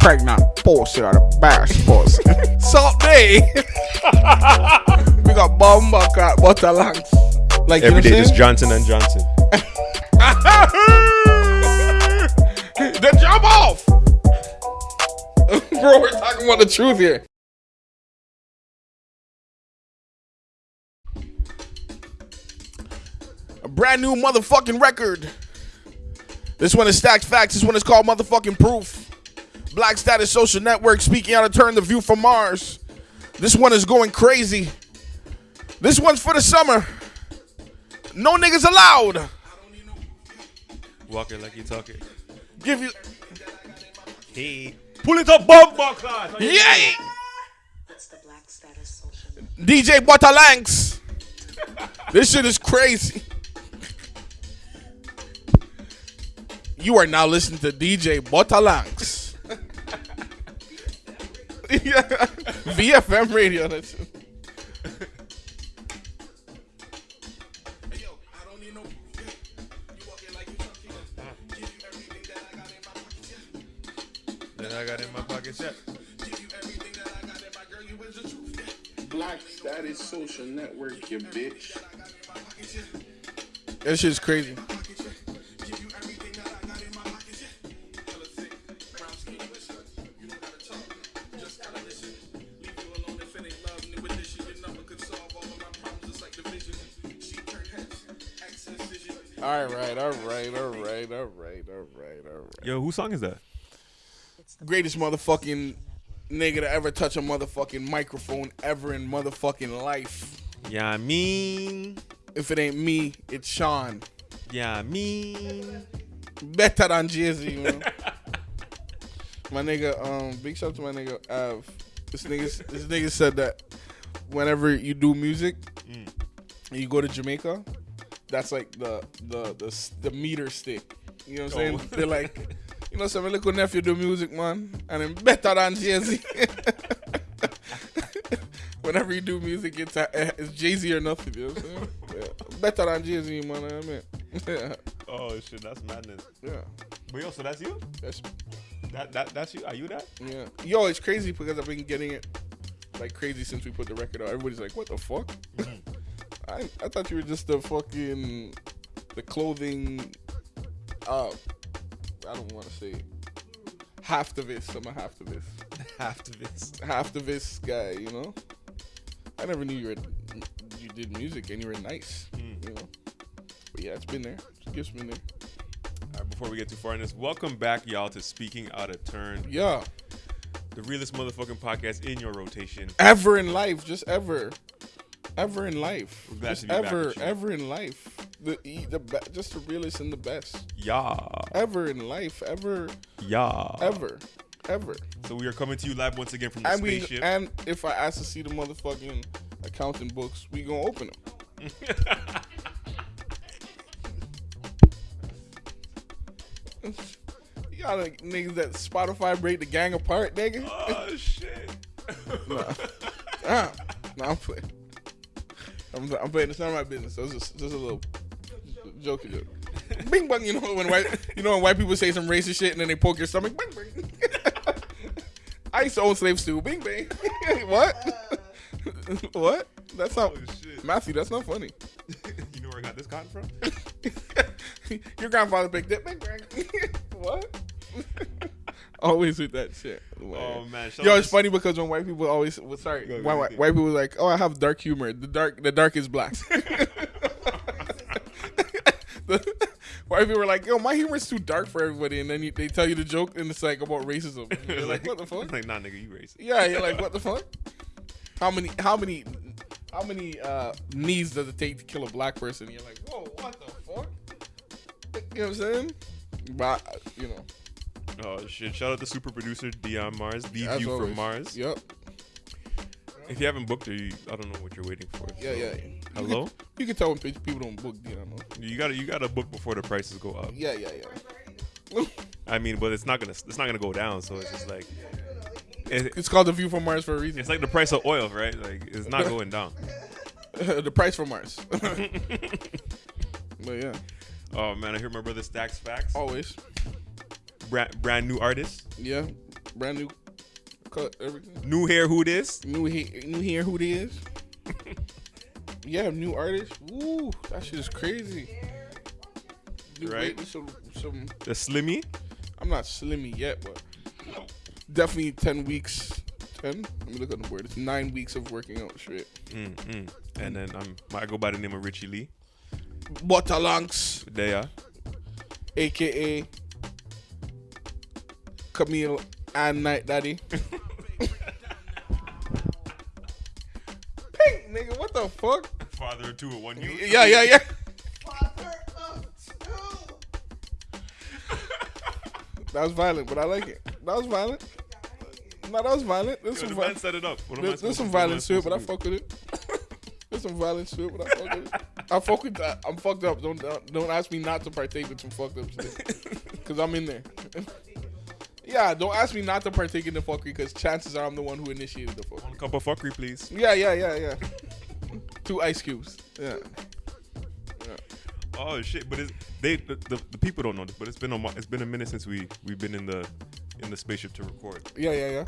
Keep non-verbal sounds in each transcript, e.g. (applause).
pregnant pussy or the best pussy. Salt day. (laughs) we got bomba cat butter lungs. Like Every you day, just Johnson and Johnson. I'm then jump off. (laughs) Bro, we're talking about the truth here. A brand new motherfucking record. This one is Stacked Facts. This one is called Motherfucking Proof. Black Status Social Network speaking out of turn, The View from Mars. This one is going crazy. This one's for the summer. No niggas allowed. Walk it like you talk it. Give you. Hey. Pull it up, bomb class. Yay! It's the Black Status Social DJ Butalanks. this shit is crazy. You are now listening to DJ Butalanks. (laughs) yeah. VFM radio. That's Then I got in my pocket set. Black Status Social Network, you bitch. That shit's crazy. All right, all right, all right, all right, all right, all right. Yo, whose song is that? Greatest motherfucking nigga to ever touch a motherfucking microphone ever in motherfucking life. Yeah, I mean. If it ain't me, it's Sean. Yeah, I mean. Better than Jay-Z, you (laughs) know? my nigga, um, big shout out to my nigga Av. This nigga, this nigga said that whenever you do music, and you go to Jamaica, that's like the the the, the meter stick. You know what I'm saying? Oh. They're like, you know, so my little nephew do music, man, and I'm better than Jay Z. (laughs) Whenever you do music, it's uh, it's Jay Z or nothing. You know what I'm saying? Yeah. Better than Jay Z, man. I mean, yeah, (laughs) Oh shit, that's madness. yeah. But yo, so that's you? That's That that that's you? Are you that? Yeah. Yo, it's crazy because I've been getting it like crazy since we put the record out. Everybody's like, what the fuck? I, I thought you were just the fucking the clothing uh I don't want to say half the this. I'm a half the this. Half to this. (laughs) Half the this guy, you know? I never knew you were you did music and you were nice. You know? But yeah, it's been there. It's been there. All right, before we get too far in this, welcome back, y'all, to Speaking Out of Turn, Yeah. the realest motherfucking podcast in your rotation. ever in life, just ever, ever in life, just to be back ever, ever in life. The the be- just the realest and the best Yeah, ever in life, ever, yeah. ever, ever. So we are coming to you live once again from the And we spaceship. and if I ask to see the motherfucking accounting books, we gonna open them. you got like, niggas that Spotify break the gang apart, nigga. oh shit. (laughs) (laughs) Ah, no, I'm playing. I'm, I'm playing. It's not my business. So it's just, just a little joke. joke. Bing bang. You know when white, you know when white people say some racist shit and then they poke your stomach. Bing bang. (laughs) I used to own slaves too. Bing bang. (laughs) what? (laughs) what? That's not Oh. Matthew. That's not funny. you know where I got this cotton from? your grandfather picked it. Bing bang. what? (laughs) always with that shit. Oh man, Yo, it's funny because when white people always, well, sorry, Go white, white, white people like, oh, I have dark humor. The dark, the dark is black. (laughs) The- white people are like, yo, my humor is too dark for everybody, and then you, they tell you the joke, and it's like about racism. And You're like, what the (laughs) fuck? Like, nah, nigga, you racist. Yeah, you're like, what the fuck? How many, how many, how many uh, knees does it take to kill a black person? You're like, whoa, what the fuck? You know what I'm saying? But you know, Oh shit! Shout out to super producer Dion Mars, the as view from. Mars. Yep. If you haven't booked her, you, I don't know what you're waiting for. Yeah, so- yeah. Hello? You can tell when people don't book. You know. You gotta you gotta book before the prices go up. Yeah, yeah, yeah. I mean, but it's not gonna it's not gonna go down. So it's just like it, It's called the View from Mars for a reason. it's like the price of oil, right? Like it's not (laughs) going down. (laughs) the price for Mars. (laughs) but yeah, Oh man, I hear my brother Stacks Facts, always. Brand, brand new artist. Yeah, brand new cut, everything. New hair, who this? New he- new here, who they is? (laughs) yeah, new artist. Woo, that shit is crazy. New Right. Some, some. The Slimmy. I'm not slimmy yet, but definitely ten weeks. Ten. Let me look on the board. It's nine weeks of working out straight. Mm, mm. And then um, I go by the name of Richie Lee. Butterlunks, There, aka Camille and Night Daddy. (laughs) Pink nigga, what the fuck? father of two at one you. Yeah, yeah, yeah. (laughs) That was violent, but I like it. That was violent. No, that was violent. There's Yo, some, the man set it up. What there's, some to- what am violence to it, (laughs) but I fuck with it. There's some violence to it, but I fuck with it. I fuck with that. I'm fucked up. Don't don't, don't ask me not to partake with some fucked up shit, because I'm in there. Yeah, don't ask me not to partake in the fuckery, because chances are I'm the one who initiated the fuck. One cup of fuckery, please. Yeah, yeah, yeah, yeah. Two ice cubes. Yeah. Oh shit! But it's, they the, the, the people don't know this, but it's been a it's been a minute since we we've been in the in the spaceship to record. Yeah, yeah, yeah.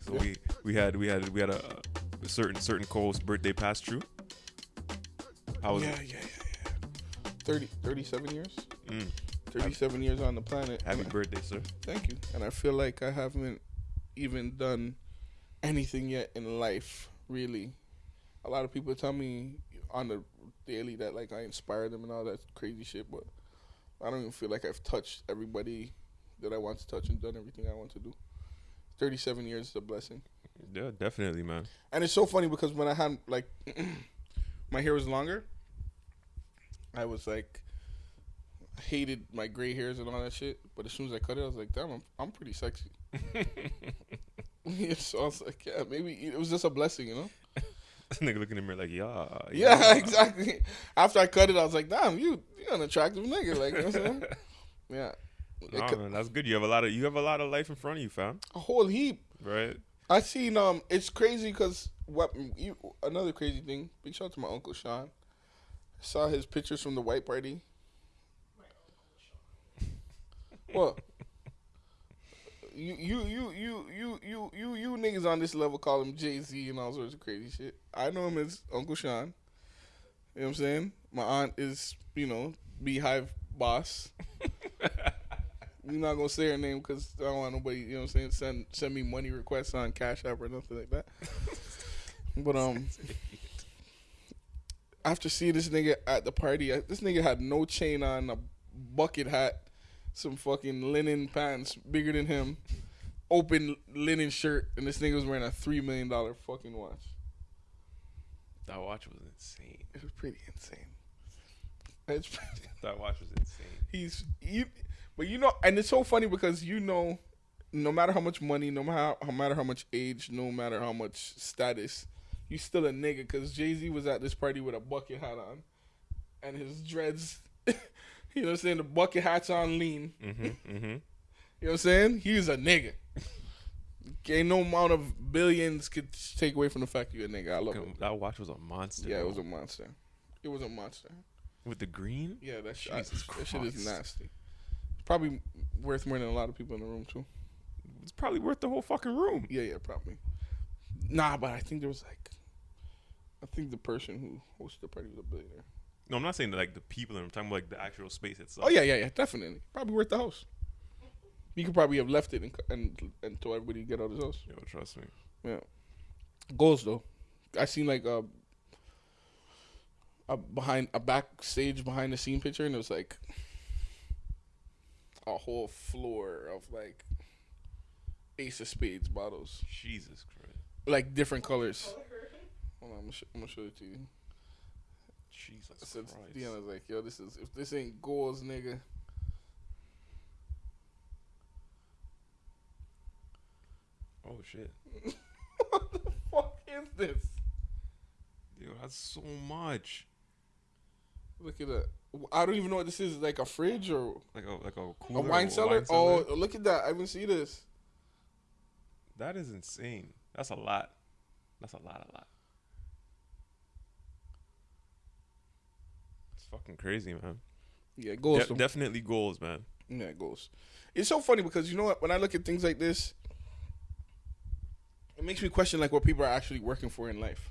So we we had we had we had a, a certain certain Cole's birthday pass through. How was Yeah, it? yeah, yeah, yeah. 30, 37 years? Mm. 37 years on the planet. Happy birthday, sir. Thank you. And I feel like I haven't even done anything yet in life, really. A lot of people tell me on the daily that like I inspire them and all that crazy shit, but I don't even feel like I've touched everybody that I want to touch and done everything I want to do. 37 years is a blessing. Yeah, definitely, man. And it's so funny because when I had like (clears throat) my hair was longer, I was like hated my gray hairs and all that shit. But as soon as I cut it, I was like, damn, I'm, I'm pretty sexy. yeah, (laughs) (laughs) so I was like, yeah, maybe it was just a blessing, you know? (laughs) Nigga looking in the mirror like, yeah, Yeah, exactly. After I cut it, I was like, damn, you you're an attractive nigga, like you know what I'm saying? Yeah, It man, that's good. You have a lot of you have a lot of life in front of you, fam. a whole heap. Right? I seen um, it's crazy because what you another crazy thing. Big shout out to my uncle Sean. Saw his pictures from the white party. What? You you you you you you you you niggas on this level call him Jay Z and all sorts of crazy shit. I know him as Uncle Sean. You know what I'm saying? My aunt is you know BeyHive boss. (laughs) We're not gonna say her name because I don't want nobody, you know what I'm saying, send send me money requests on Cash App or nothing like that. (laughs) but um, after seeing this nigga at the party, I, this nigga had no chain on, a bucket hat, some fucking linen pants bigger than him, open linen shirt, and this nigga was wearing a three million dollar fucking watch. That watch was insane. It was pretty insane. It's (laughs) pretty, That watch was insane. he's you, but you know, and it's so funny because you know, no matter how much money, no matter how, no matter how much age, no matter how much status, you still a nigga. Because Jay Z was at this party with a bucket hat on, and his dreads. (laughs) you know what I'm saying? The bucket hat's on lean. Mm-hmm. Mm-hmm. (laughs) You know what I'm saying? He's a nigga. Ain't no amount of billions could take away from the fact you're a nigga. I love it. That watch was a monster. Yeah, it was a monster. It was a monster. with the green. Yeah, that shit, Jesus that shit is nasty. It's probably worth more than a lot of people in the room too. It's probably worth the whole fucking room. Yeah, yeah, probably. Nah, but I think there was like, I think the person who hosted the party was a billionaire. No, I'm not saying that, like the people. I'm talking about like the actual space itself. Oh yeah, yeah, yeah, definitely. Probably worth the house. You could probably have left it and and, and told everybody get out of his house. Yo, trust me. Yeah. Goals though, I seen like a, a behind a backstage behind the scene picture, and it was like a whole floor of like Ace of Spades bottles, Jesus Christ. like different colors. Hold on, I'm gonna, sh- I'm gonna show it to you. Jesus I said, Christ. Deanna's like, yo, this is if this ain't goals, nigga. Oh shit. (laughs) what the fuck is this? Yo, that's so much. Look at that. I don't even know what this is. Like a fridge or Like a like a a cooler, wine cellar? Oh, look at that. I haven't seen this. that is insane. That's a lot. That's a lot, a lot. Fucking crazy, man. Yeah, goals. De- definitely goals, man. Yeah, goals. It's so funny because you know what? When I look at things like this, it makes me question like what people are actually working for in life.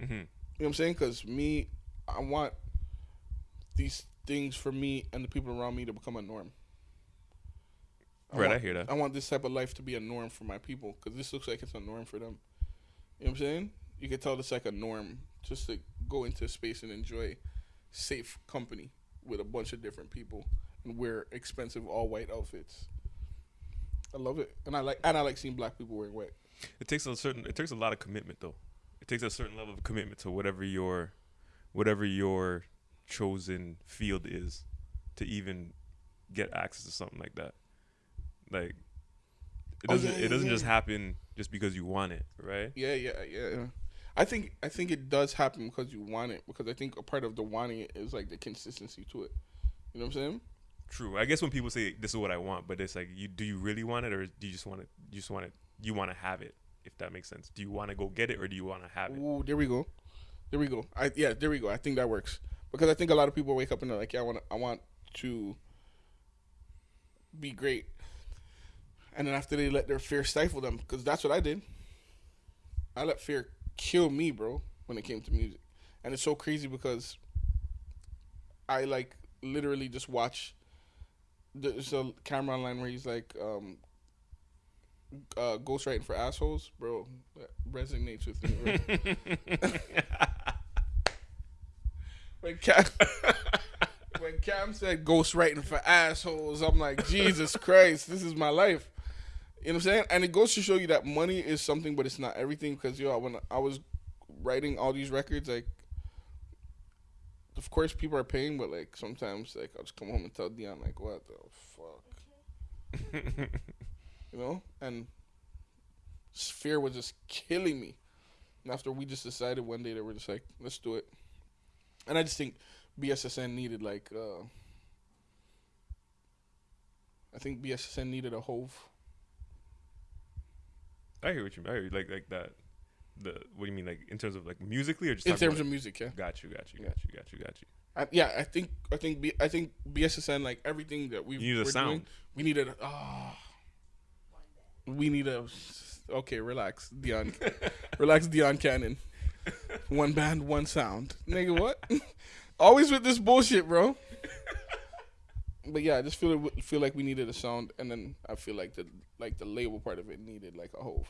Mm-hmm. You know what I'm saying? Because me, I want these things for me and the people around me to become a norm. Right, want, I hear that. I want this type of life to be a norm for my people because this looks like it's a norm for them. You know what I'm saying? You can tell it's like a norm just to go into space and enjoy safe company with a bunch of different people and wear expensive all white outfits. I love it, and I like and I like seeing black people wearing white. It takes a certain. It takes a lot of commitment, though. It takes a certain level of commitment to whatever your, whatever your chosen field is, to even get access to something like that. Like, it Oh, doesn't. yeah, it doesn't yeah. just happen just because you want it, right? Yeah, yeah, yeah. yeah. I think I think it does happen because you want it. Because I think a part of the wanting it is like the consistency to it. You know what I'm saying? True. I guess when people say this is what I want, but it's like, you do you really want it, or do you just want it? You just want it. You want to have it, if that makes sense. Do you want to go get it, or do you want to have it? Ooh, there we go. There we go. I yeah, there we go. I think that works because I think a lot of people wake up and they're like, yeah, I want I want to be great, and then after they let their fear stifle them, because that's what I did. I let fear kill me, bro, when it came to music, and it's so crazy because I like literally just watch. There's a camera online where he's like, um, uh, ghostwriting for assholes, bro. That resonates with me. (laughs) When Cam, (laughs) when Cam said ghostwriting for assholes, I'm like, Jesus Christ, this is my life. You know what I'm saying? And it goes to show you that money is something, but it's not everything. Because yo, when I was writing all these records, like, of course people are paying, but like sometimes, like I'll just come home and tell Dion, like, what the fuck, (laughs) you know? And fear was just killing me. And after we just decided one day that we're just like, let's do it. And I just think BSSN needed like, uh, I think BSSN needed a Hov. I hear what you mean. I hear you. like like that. The what do you mean like in terms of like musically or just In terms of music, yeah. Got you, got you, got you, got you, got you. I, yeah, I think I think B, I think BSSN like everything that we You need a sound. doing, we needed a ah. we need a okay, relax, Dion. (laughs) relax, Dion Cannon. One band, one sound. Nigga, what? (laughs) Always with this bullshit, bro. But yeah, I just feel it, feel like we needed a sound, and then I feel like the like the label part of it needed like a Hov,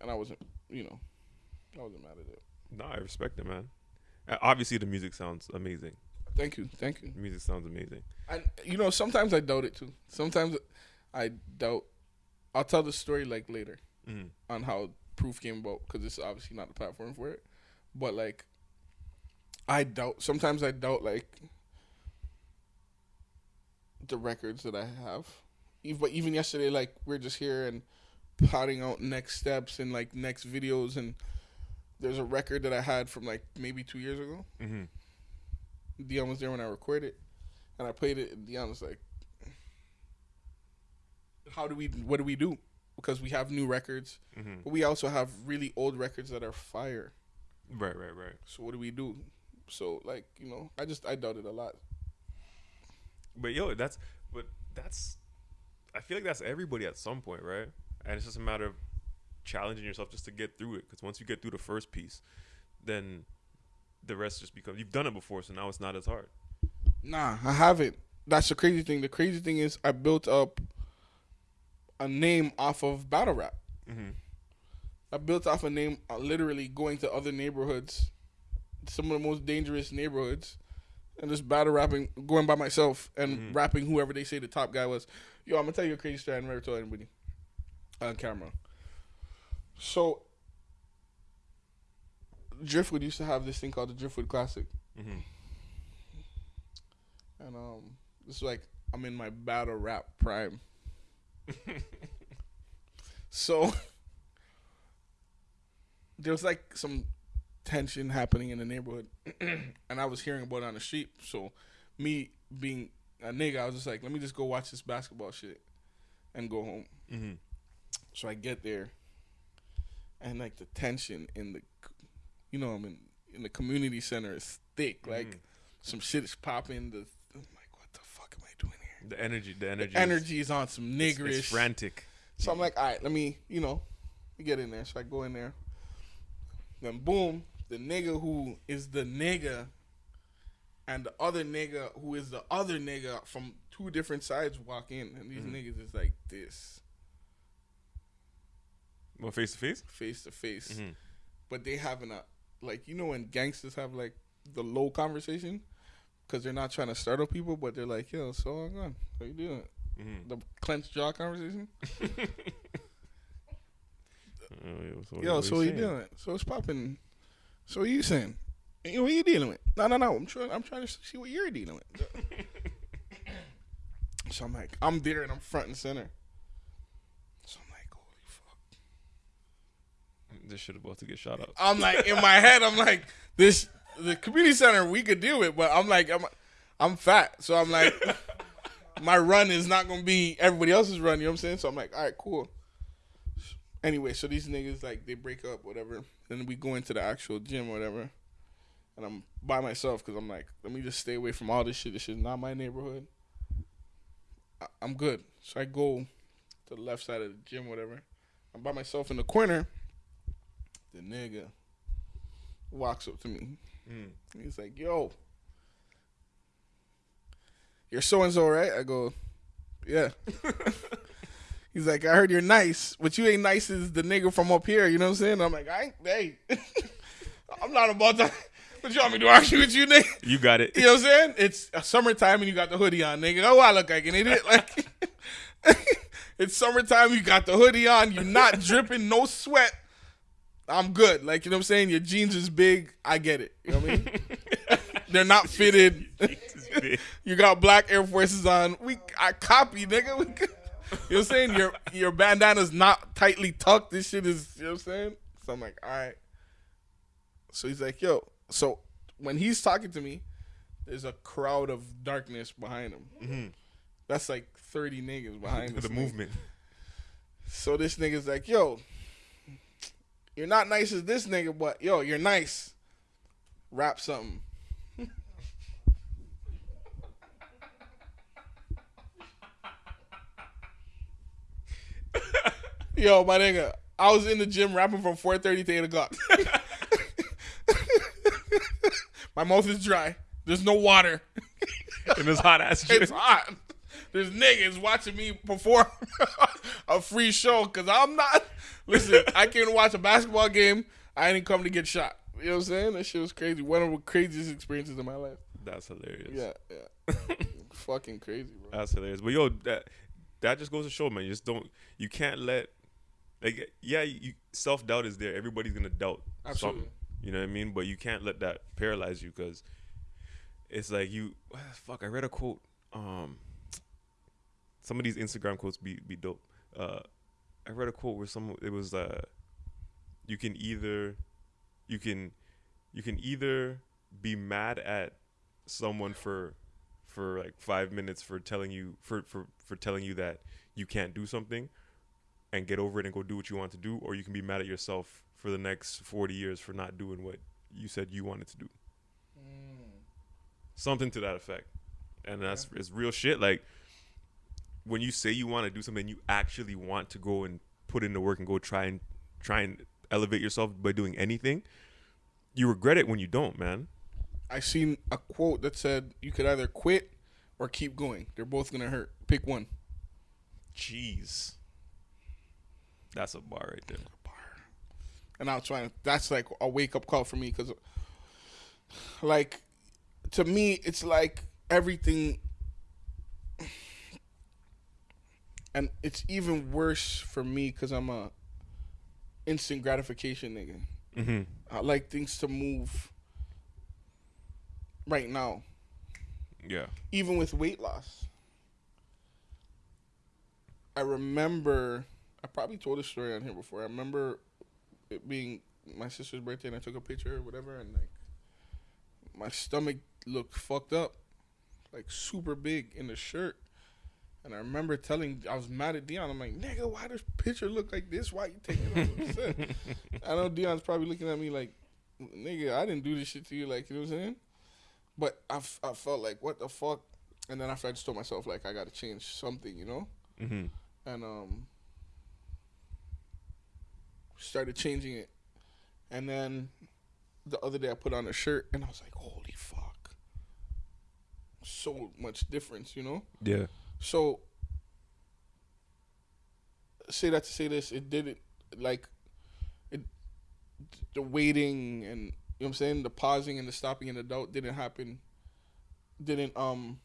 and I wasn't, you know, I wasn't mad at it. No, I respect it, man. Obviously, the music sounds amazing. Thank you, thank you. The music sounds amazing. And you know, sometimes I doubt it too. Sometimes I doubt. I'll tell the story like later Mhm. on how proof came about because it's obviously not the platform for it. But like, I doubt. Sometimes I doubt like the records that I have. Even, but even yesterday, like we're just here and plotting out next steps and like next videos and there's a record that I had from like maybe two years ago. hmm Dion was there when I recorded, and I played it. And Dion was like, "How do we? What do we do? Because we have new records, hmm but we also have really old records that are fire. Right, right, right. So what do we do? So like you know, I just I doubted a lot. But yo, that's but that's. I feel like that's everybody at some point, right? And it's just a matter of challenging yourself just to get through it. Because once you get through the first piece, then the rest just becomes. You've done it before, so now it's not as hard. Nah, I haven't. That's the crazy thing. The crazy thing is I built up a name off of battle rap. Mm-hmm. I built off a name uh, literally going to other neighborhoods, some of the most dangerous neighborhoods, and just battle rapping, going by myself and Mhm. rapping whoever they say the top guy was. Yo, I'm gonna tell you a crazy story I never told anybody on camera. So, Driftwood used to have this thing called the Driftwood Classic, Mm-hmm. and um, it's like I'm in my battle rap prime. (laughs) So (laughs) there was like some tension happening in the neighborhood, (clears throat) and I was hearing about it on the street. So me being a nigga, I was just like, let me just go watch this basketball shit and go home. Mm-hmm. So I get there, and like the tension in the, you know, I'm in in the community center is thick. Like Mhm. some shit is popping. The I'm like, what the fuck am I doing here? The energy, the energy, The energy is on some is, niggerish. is frantic. So I'm like, all right, let me, you know, get in there, so I go in there. Then boom, the nigga who is the nigga, and the other nigga who is the other nigga from two different sides walk in, and these niggas is like this, Well, face to face. face to face. Mhm. But they having a like you know when gangsters have like the low conversation, because they're not trying to startle people, but they're like, yo, so I'm gone. How you doing? Mhm. The clenched jaw conversation. (laughs) Oh, yo, so Yo, so you doing? So it's popping. So what you saying? What you dealing with? No, no, no. I'm trying. I'm trying to see what you're dealing with. (laughs) so I'm like, I'm there and I'm front and center. So I'm like, holy fuck. This shit about to get shot up. I'm like, in my head, I'm like, this the community center we could deal with, but I'm like, I'm, I'm fat, so I'm like, (laughs) my run is not gonna be everybody else's run. You know what I'm saying? So I'm like, all right, cool. Anyway, so these niggas like they break up, whatever. Then we go into the actual gym, whatever. And I'm by myself because I'm like, let me just stay away from all this shit. This is not my neighborhood. I- I'm good. So I go to the left side of the gym, whatever. I'm by myself in the corner. The nigga walks up to me. Mm. He's like, "Yo, you're so and so, right?" I go, "Yeah." (laughs) He's like, "I heard you're nice, but you ain't nice as the nigga from up here." You know what I'm saying? I'm like, "I ain't, hey, (laughs) I'm not about to." What you want me to argue with you, nigga? You got it. You know what I'm saying? It's a summertime and you got the hoodie on, nigga. Oh, I look like an idiot. Like (laughs) it's summertime, you got the hoodie on, you're not (laughs) dripping, no sweat. I'm good. Like, you know what I'm saying? Your jeans is big. I get it. You know what I mean? They're not fitted. you got black Air Forces on. We I copy, nigga. We, you know what I'm saying? Your your bandana's not tightly tucked. This shit is, you know what I'm saying? So I'm like, all right. So he's like, yo. So when he's talking to me, there's a crowd of darkness behind him. Mm-hmm. That's like 30 niggas behind (laughs) the nigga. movement. So this nigga's like, yo, you're not nice as this nigga, but yo, you're nice. Rap something. (laughs) yo, my nigga, I was in the gym rapping from 4:30 to 8 o'clock. (laughs) my mouth is dry. There's no water. (laughs) In this hot ass shit. It's hot. There's niggas watching me perform a free show because I'm not. Listen, I came to watch a basketball game. I didn't come to get shot. You know what I'm saying? That shit was crazy. One of the craziest experiences in my life. That's hilarious. Yeah, yeah. Fucking crazy, bro. That's hilarious. But yo, that that just goes to show, man. You just don't. You can't let. Like, yeah, you, self doubt is there. Everybody's gonna doubt Absolutely. something. You know what I mean? But you can't let that paralyze you because it's like you. Fuck, I read a quote. Um, some of these Instagram quotes be be dope. Uh, I read a quote where some it was uh, you can either, you can, you can either be mad at someone for for like five minutes for telling you for for for telling you that you can't do something and get over it and go do what you want to do or you can be mad at yourself for the next 40 years for not doing what you said you wanted to do. Mm. Something to that effect. And that's it's real shit. Like when you say you want to do something you actually want to go and put in the work and go try and try and elevate yourself by doing anything you regret it when you don't man I seen a quote that said you could either quit or keep going. They're both gonna hurt. Pick one. jeez that's a bar right there Bar. and I was trying. That's like a wake up call for me because, like, to me, it's like everything, and it's even worse for me because I'm a instant gratification nigga. mm-hmm. I like things to move right now, yeah even with weight loss. I remember, I probably told this story on here before. I remember it being my sister's birthday and I took a picture or whatever, and like my stomach looked fucked up, like super big in the shirt. And I remember telling, I was mad at Dion. I'm like, nigga, why does picture look like this? Why you taking it. (laughs) I know Dion's probably looking at me like, nigga, I didn't do this shit to you. Like, you know what I'm saying? But I, f- I felt like, what the fuck? And then after I just told myself, like, I got to change something, you know? mm-hmm. And um, started changing it, and then the other day I put on a shirt and I was like, holy fuck, so much difference, you know. Yeah. So say that to say this, it didn't like it the waiting and you know what I'm saying, the pausing and the stopping and the doubt didn't happen didn't um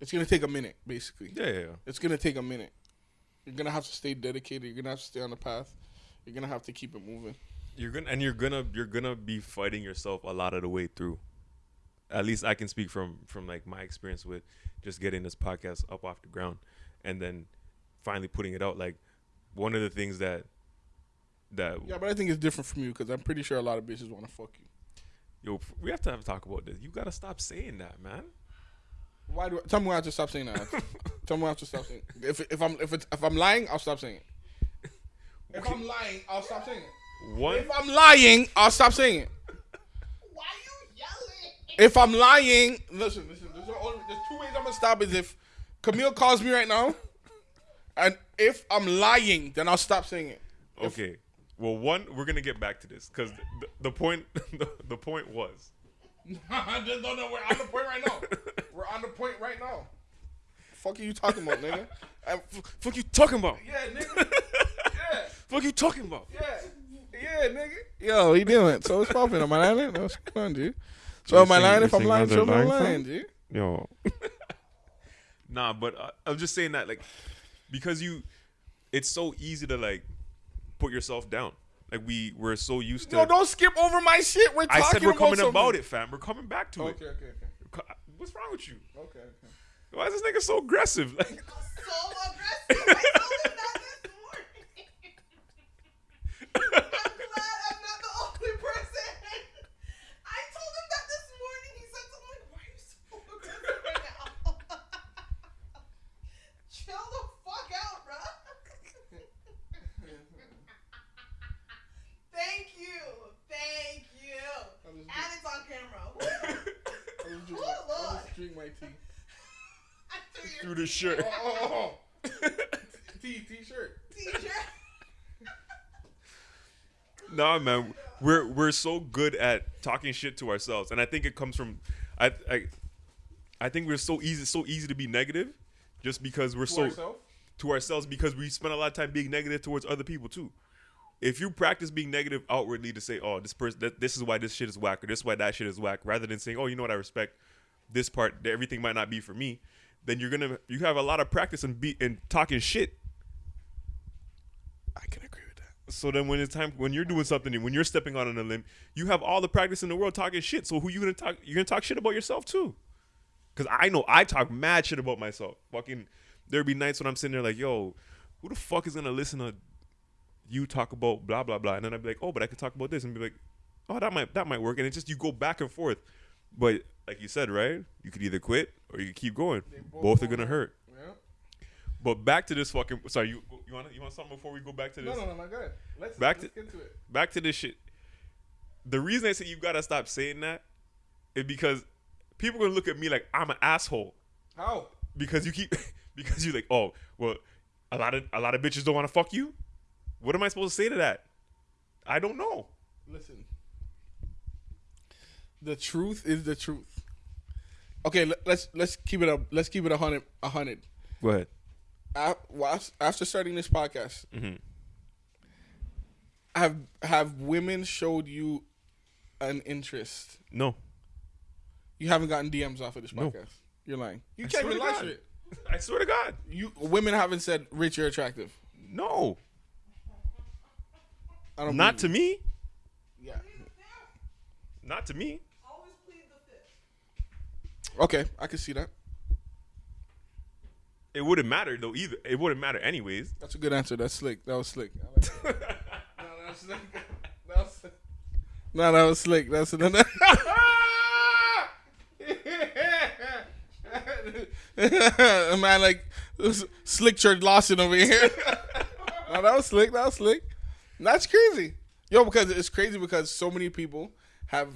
it's gonna take a minute basically. Yeah, yeah, yeah. It's gonna take a minute. You're gonna have to stay dedicated, you're gonna have to stay on the path, you're gonna have to keep it moving. You're gonna and you're gonna you're gonna be fighting yourself a lot of the way through. At least I can speak from from like my experience with just getting this podcast up off the ground and then finally putting it out. Like one of the things that that Yeah, but I think it's different from you because I'm pretty sure a lot of bitches wanna fuck you. yo we have to have a talk about this. You gotta stop saying that, man. Why do I, tell me why I have to stop saying that? (laughs) tell me why I have to stop saying. It. If if I'm if it's, if I'm lying, I'll stop saying it. (laughs) If I'm lying, I'll stop saying it. One If I'm lying, I'll stop saying it. (laughs) Why you yelling? If I'm lying, listen, listen. There's, only, there's two ways I'm gonna stop. Is if Camille calls me right now, and if I'm lying, then I'll stop saying it. Okay. Well, one, we're gonna get back to this because the, the point, (laughs) the, the point was, no, no, no, we're on the point right now. We're on the point right now. Fuck are you talking about, nigga? (laughs) Uh, f- fuck you talking about? yeah, nigga. (laughs) Yeah. Fuck you talking about? Yeah, yeah, nigga. Yo, he doing? So it's popping? Am I lying? What's going on, dude? So am I saying- lying? you're If I'm lying, others so are I'm lying, lying, dude. Yo. nah, but uh, I'm just saying that like because you, it's so easy to like put yourself down. Like we we're so used to. No, don't skip over my shit. We're talking I said we're coming about, about it, fam. We're coming back to Okay, okay, okay, it. What's wrong with you? okay, okay. Why is this nigga so aggressive? Like, (laughs) So aggressive. I told him that this morning. I'm glad I'm not the only person. I told him that this morning. He said something like, "Why are you so aggressive right now?" Chill the fuck out, bro. Thank you, thank you, and it's on camera. I'll just drink, Oh, my, I'll Lord. just drink my tea. I threw through your the shirt. Oh, oh, oh. oh. (laughs) tea, t-shirt. t-shirt. Nah, man, we're we're so good at talking shit to ourselves, and I think it comes from, I I, I think we're so easy so easy to be negative, just because we're To so ourselves? to ourselves because we spend a lot of time being negative towards other people too. If you practice being negative outwardly to say, "Oh, this person, that, this is why this shit is whack," or "This is why that shit is whack," rather than saying, "Oh, you know what? I respect this part. Everything might not be for me," then you're gonna you have a lot of practice in be in talking shit. I can agree with that. So then when it's time when you're doing something and when you're stepping out on a limb, you have all the practice in the world talking shit. So who you gonna talk? You're gonna talk shit about yourself too. Cause I know I talk mad shit about myself. Fucking there'd be nights when I'm sitting there like, yo, who the fuck is gonna listen to you talk about blah blah blah? And then I'd be like, oh, but I could talk about this and be like, oh, that might that might work. And it's just you go back and forth. But like you said, right? You could either quit or you could keep going. both Both are gonna hurt. Yeah. But back to this fucking. Sorry, you you want you want something before we go back to this? no, no, no, go ahead. Let's, Back let's to- get to it. back to this shit. The reason I say you gotta stop saying that is because people gonna look at me like I'm an asshole How? because you keep (laughs) because you like oh well a lot of a lot of bitches don't want to fuck you. What am I supposed to say to that? I don't know. Listen. The truth is the truth. Okay, let, let's let's keep it up. Let's keep it a hundred. A hundred. Go ahead. After starting this podcast, Mhm. have have women showed you an interest? No, You haven't gotten DMs off of this No. podcast. You're lying. You I can't even lie to it. I swear to God, You women haven't said, "Rich, you're attractive." no, I don't. not to me. Yeah. not to me. Always plead the fifth. Okay, I can see that. It wouldn't matter though either. It wouldn't matter anyways. That's a good answer. That's slick. That was slick. Like that. (laughs) no, that was slick. That was slick. No, that was slick. That's (laughs) another. Man, like slick church Lawson over here. (laughs) no, that was slick. That was slick. That's crazy, yo. Because it's crazy because so many people have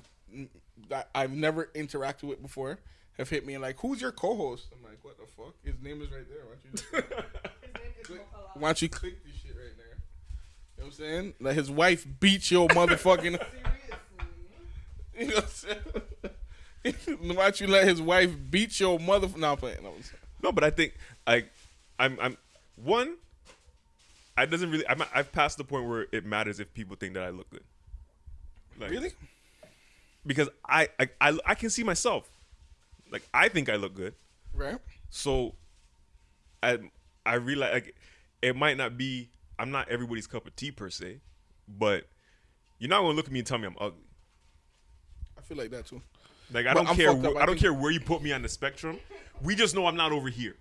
that I've never interacted with before have hit me and like, "Who's your co-host?" I'm like, "What the fuck?" His name is right there. Why don't you just (laughs) His name click, why don't you click this shit right there? You know what I'm saying? Let his wife beat your (laughs) motherfucking. (laughs) You know what I'm saying? Why don't you let his wife beat your mother? No, I'm playing. No, I'm. No, but I think like I'm I'm one. I doesn't really. I'm, I've passed the point where it matters if people think that I look good. Like, really? Because I, I I I can see myself. Like I think I look good. Right. So I I realize like it might not be I'm not everybody's cup of tea per se, but you're not gonna look at me and tell me I'm ugly. I feel like that too. Like I But don't I'm care. wh- I I don't care where you put me on the spectrum. We just know I'm not over here.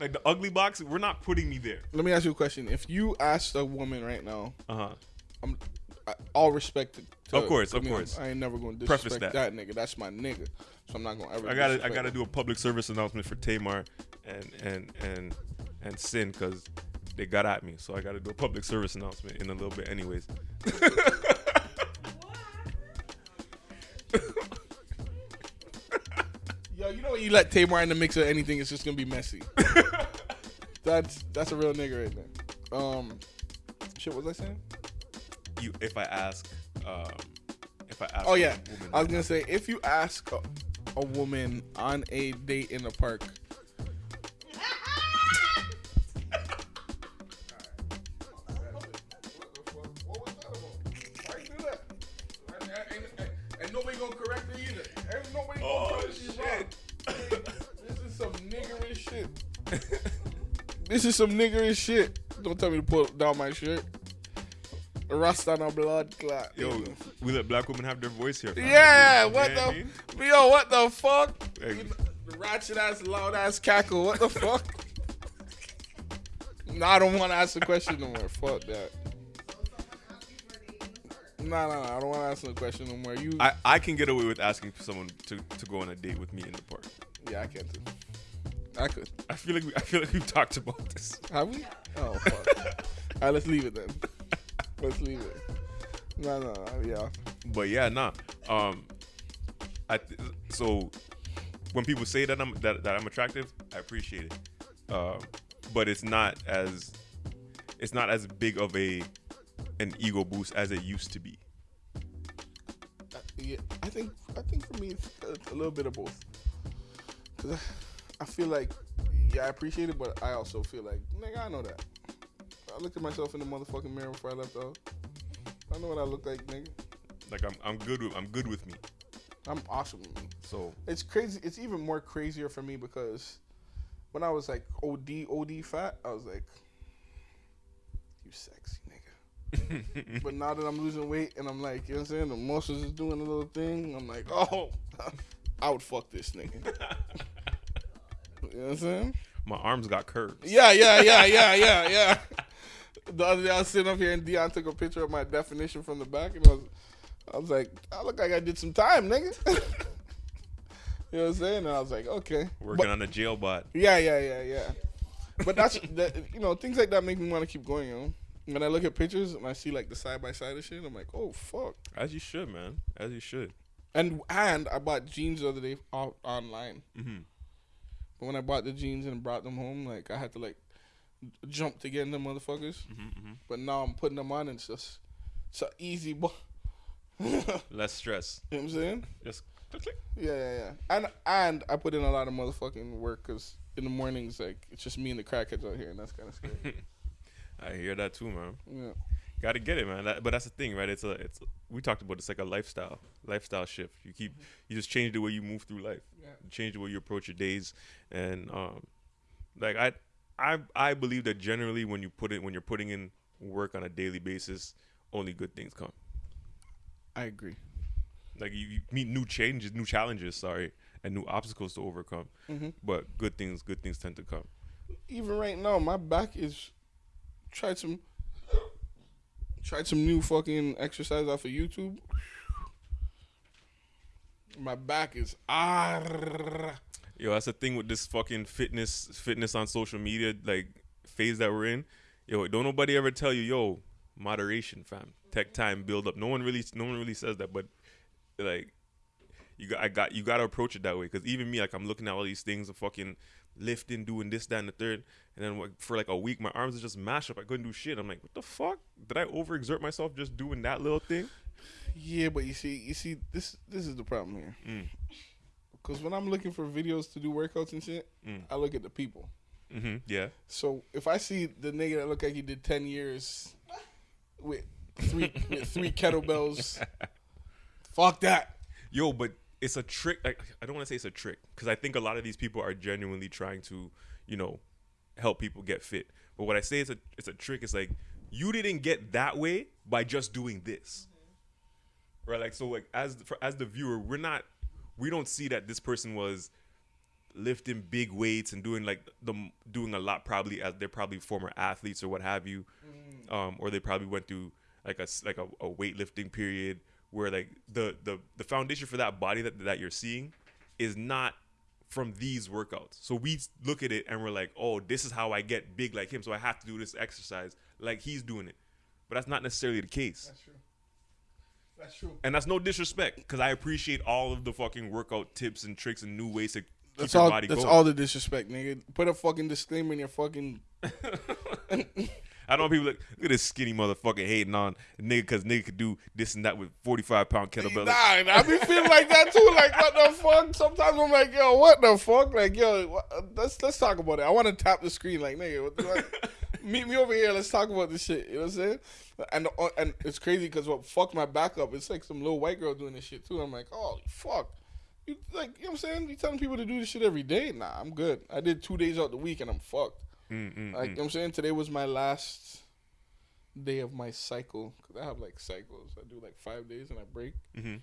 Like the ugly box, we're not putting me there. Let me ask you a question. If you asked a woman right now, Uh huh. All respect to, Of course, I of mean, course. I ain't never going to disrespect that. that. nigga. That's my nigga. So I'm not going to ever. I gotta I gotta him. do a public service announcement for Tamar and and and and Sin because they got at me. So I gotta do a public service announcement in a little bit, anyways. (laughs) Yo, you know when you let Tamar in the mix of anything, it's just gonna be messy. (laughs) that's that's a real nigga right there. Um, shit, what was I saying? You, if I ask, um, if I ask, Oh yeah, woman I was gonna say if you ask a, a woman on a date in the park, And nobody gonna correct her either. Ain't nobody gonna Oh, tell her she's shit. wrong. This is some niggerish shit. (laughs) this is some niggerish shit. Don't tell me to pull down my shirt. Rasta no blood clot. Yo, we let black women have their voice here. fam. Yeah, You know what I the mean? yo, what the fuck? Hey. You know, ratchet ass, loud ass cackle. What the fuck? no, I don't want to ask the question no more. Fuck that. No, no, no. I don't want to ask the question no more. You, I, I can get away with asking someone to, to go on a date with me in the park. yeah, I can't. Do. I could. I feel like we, I feel like we've talked about this. Have we? Oh fuck. (laughs) All right, let's leave it then. Let's leave it. No, no, no. Yeah. But yeah, nah. Um, I th- so when people say that I'm that, that I'm attractive, I appreciate it. Um, but it's not as it's not as big of a an ego boost as it used to be. Uh, yeah, I think I think for me it's a, a little bit of both. 'Cause I, I feel like yeah, I appreciate it, but I also feel like nigga, I know that. I looked at myself in the motherfucking mirror before I left out. I know what I look like, nigga. Like I'm I'm good with I'm good with me. I'm awesome with me. So It's crazy. It's even more crazier for me because when I was like OD OD fat, I was like, you sexy nigga. (laughs) but now that I'm losing weight and I'm like, you know what I'm saying, the muscles is doing a little thing. I'm like, oh, (laughs) I would fuck this nigga. (laughs) you know what I'm saying? my arms got curves. Yeah, yeah, yeah, yeah, yeah, yeah. The other day I was sitting up here and Dion took a picture of my definition from the back and I was, I was like, I look like I did some time, nigga. (laughs) you know what I'm saying? And I was like, okay. Working But- on a jail bot. yeah, yeah, yeah, yeah. But that's that. You know, things like that make me want to keep going. You know, when I look at pictures and I see like the side by side of shit, I'm like, oh fuck. As you should, man. As you should. And and I bought jeans the other day off, online. Mhm. But when I bought the jeans and brought them home, like I had to like jump to get in them motherfuckers. Mm-hmm, But now I'm putting them on and it's just it's an easy. Bu- (laughs) you know Less stress. what I'm saying? Just click, click. Yeah, yeah, yeah. And and I put in a lot of motherfucking work because in the mornings like it's just me and the crackheads out here, and that's kind of scary. (laughs) I hear that too, man. yeah. Got to get it, man. That, but that's the thing, right? It's a, it's. We talked about it's like a lifestyle, lifestyle shift. You keep, you just change the way you move through life, Yeah. Change the way you approach your days, and um, like I, I, I believe that generally when you put it, when you're putting in work on a daily basis, only good things come. I agree. Like you, you meet new changes, new challenges, sorry, and new obstacles to overcome. Mhm. But good things, good things tend to come. Even right now, my back is tried some tried some new fucking exercise off of YouTube. My back is ah. Yo, that's the thing with this fucking fitness fitness on social media like phase that we're in. Yo, don't nobody ever tell you, yo, moderation, fam. Tech time build up. No one really no one really says that, but like you got I got you got to approach it that way cuz even me like I'm looking at all these things of fucking lifting, doing this, that, and the third. And then for like a week, my arms are just mashed up. I couldn't do shit. I'm like, what the fuck? Did I overexert myself just doing that little thing? Yeah, but you see, you see, this this is the problem here. Mm. Because when I'm looking for videos to do workouts and shit, Mm. I look at the people. Mm-hmm. Yeah. So if I see the nigga that look like he did ten years with three (laughs) with three kettlebells, (laughs) fuck that. Yo, but it's a trick. I, I don't want to say it's a trick because I think a lot of these people are genuinely trying to, you know, help people get fit. But what I say is a it's a trick. It's like you didn't get that way by just doing this, right? Like so, like as for, as the viewer, we're not we don't see that this person was lifting big weights and doing like the doing a lot probably as they're probably former athletes or what have you um, or they probably went through like a like a, a weightlifting period where like the the the foundation for that body that that you're seeing is not from these workouts. So we look at it and we're like, "Oh, this is how I get big like him, so I have to do this exercise like he's doing it." But that's not necessarily the case. That's true. And that's no disrespect because I appreciate all of the fucking workout tips and tricks and new ways to keep That's your all. body That's going. all the disrespect, nigga. Put a fucking disclaimer in your fucking. (laughs) I don't want people like, look at this skinny motherfucker hating on nigga because nigga could do this and that with 45 pound kettlebell. Nah, I be feeling like that too. Like what the fuck? Sometimes I'm like, yo, what the fuck? Like, yo, what, let's let's talk about it. I want to tap the screen. Like, nigga, what the fuck? (laughs) meet me over here. Let's talk about this shit. You know what I'm saying? And uh, and it's crazy because what fucked my back up? It's like some little white girl doing this shit too. I'm like, holy fuck. You like, you know what I'm saying? You telling people to do this shit every day? Nah, I'm good. I did two days out the week and I'm fucked. Mm, mm, Like, you mm. know what I'm saying? Today was my last day of my cycle. Because I have like cycles. I do like five days and I break. Mhm.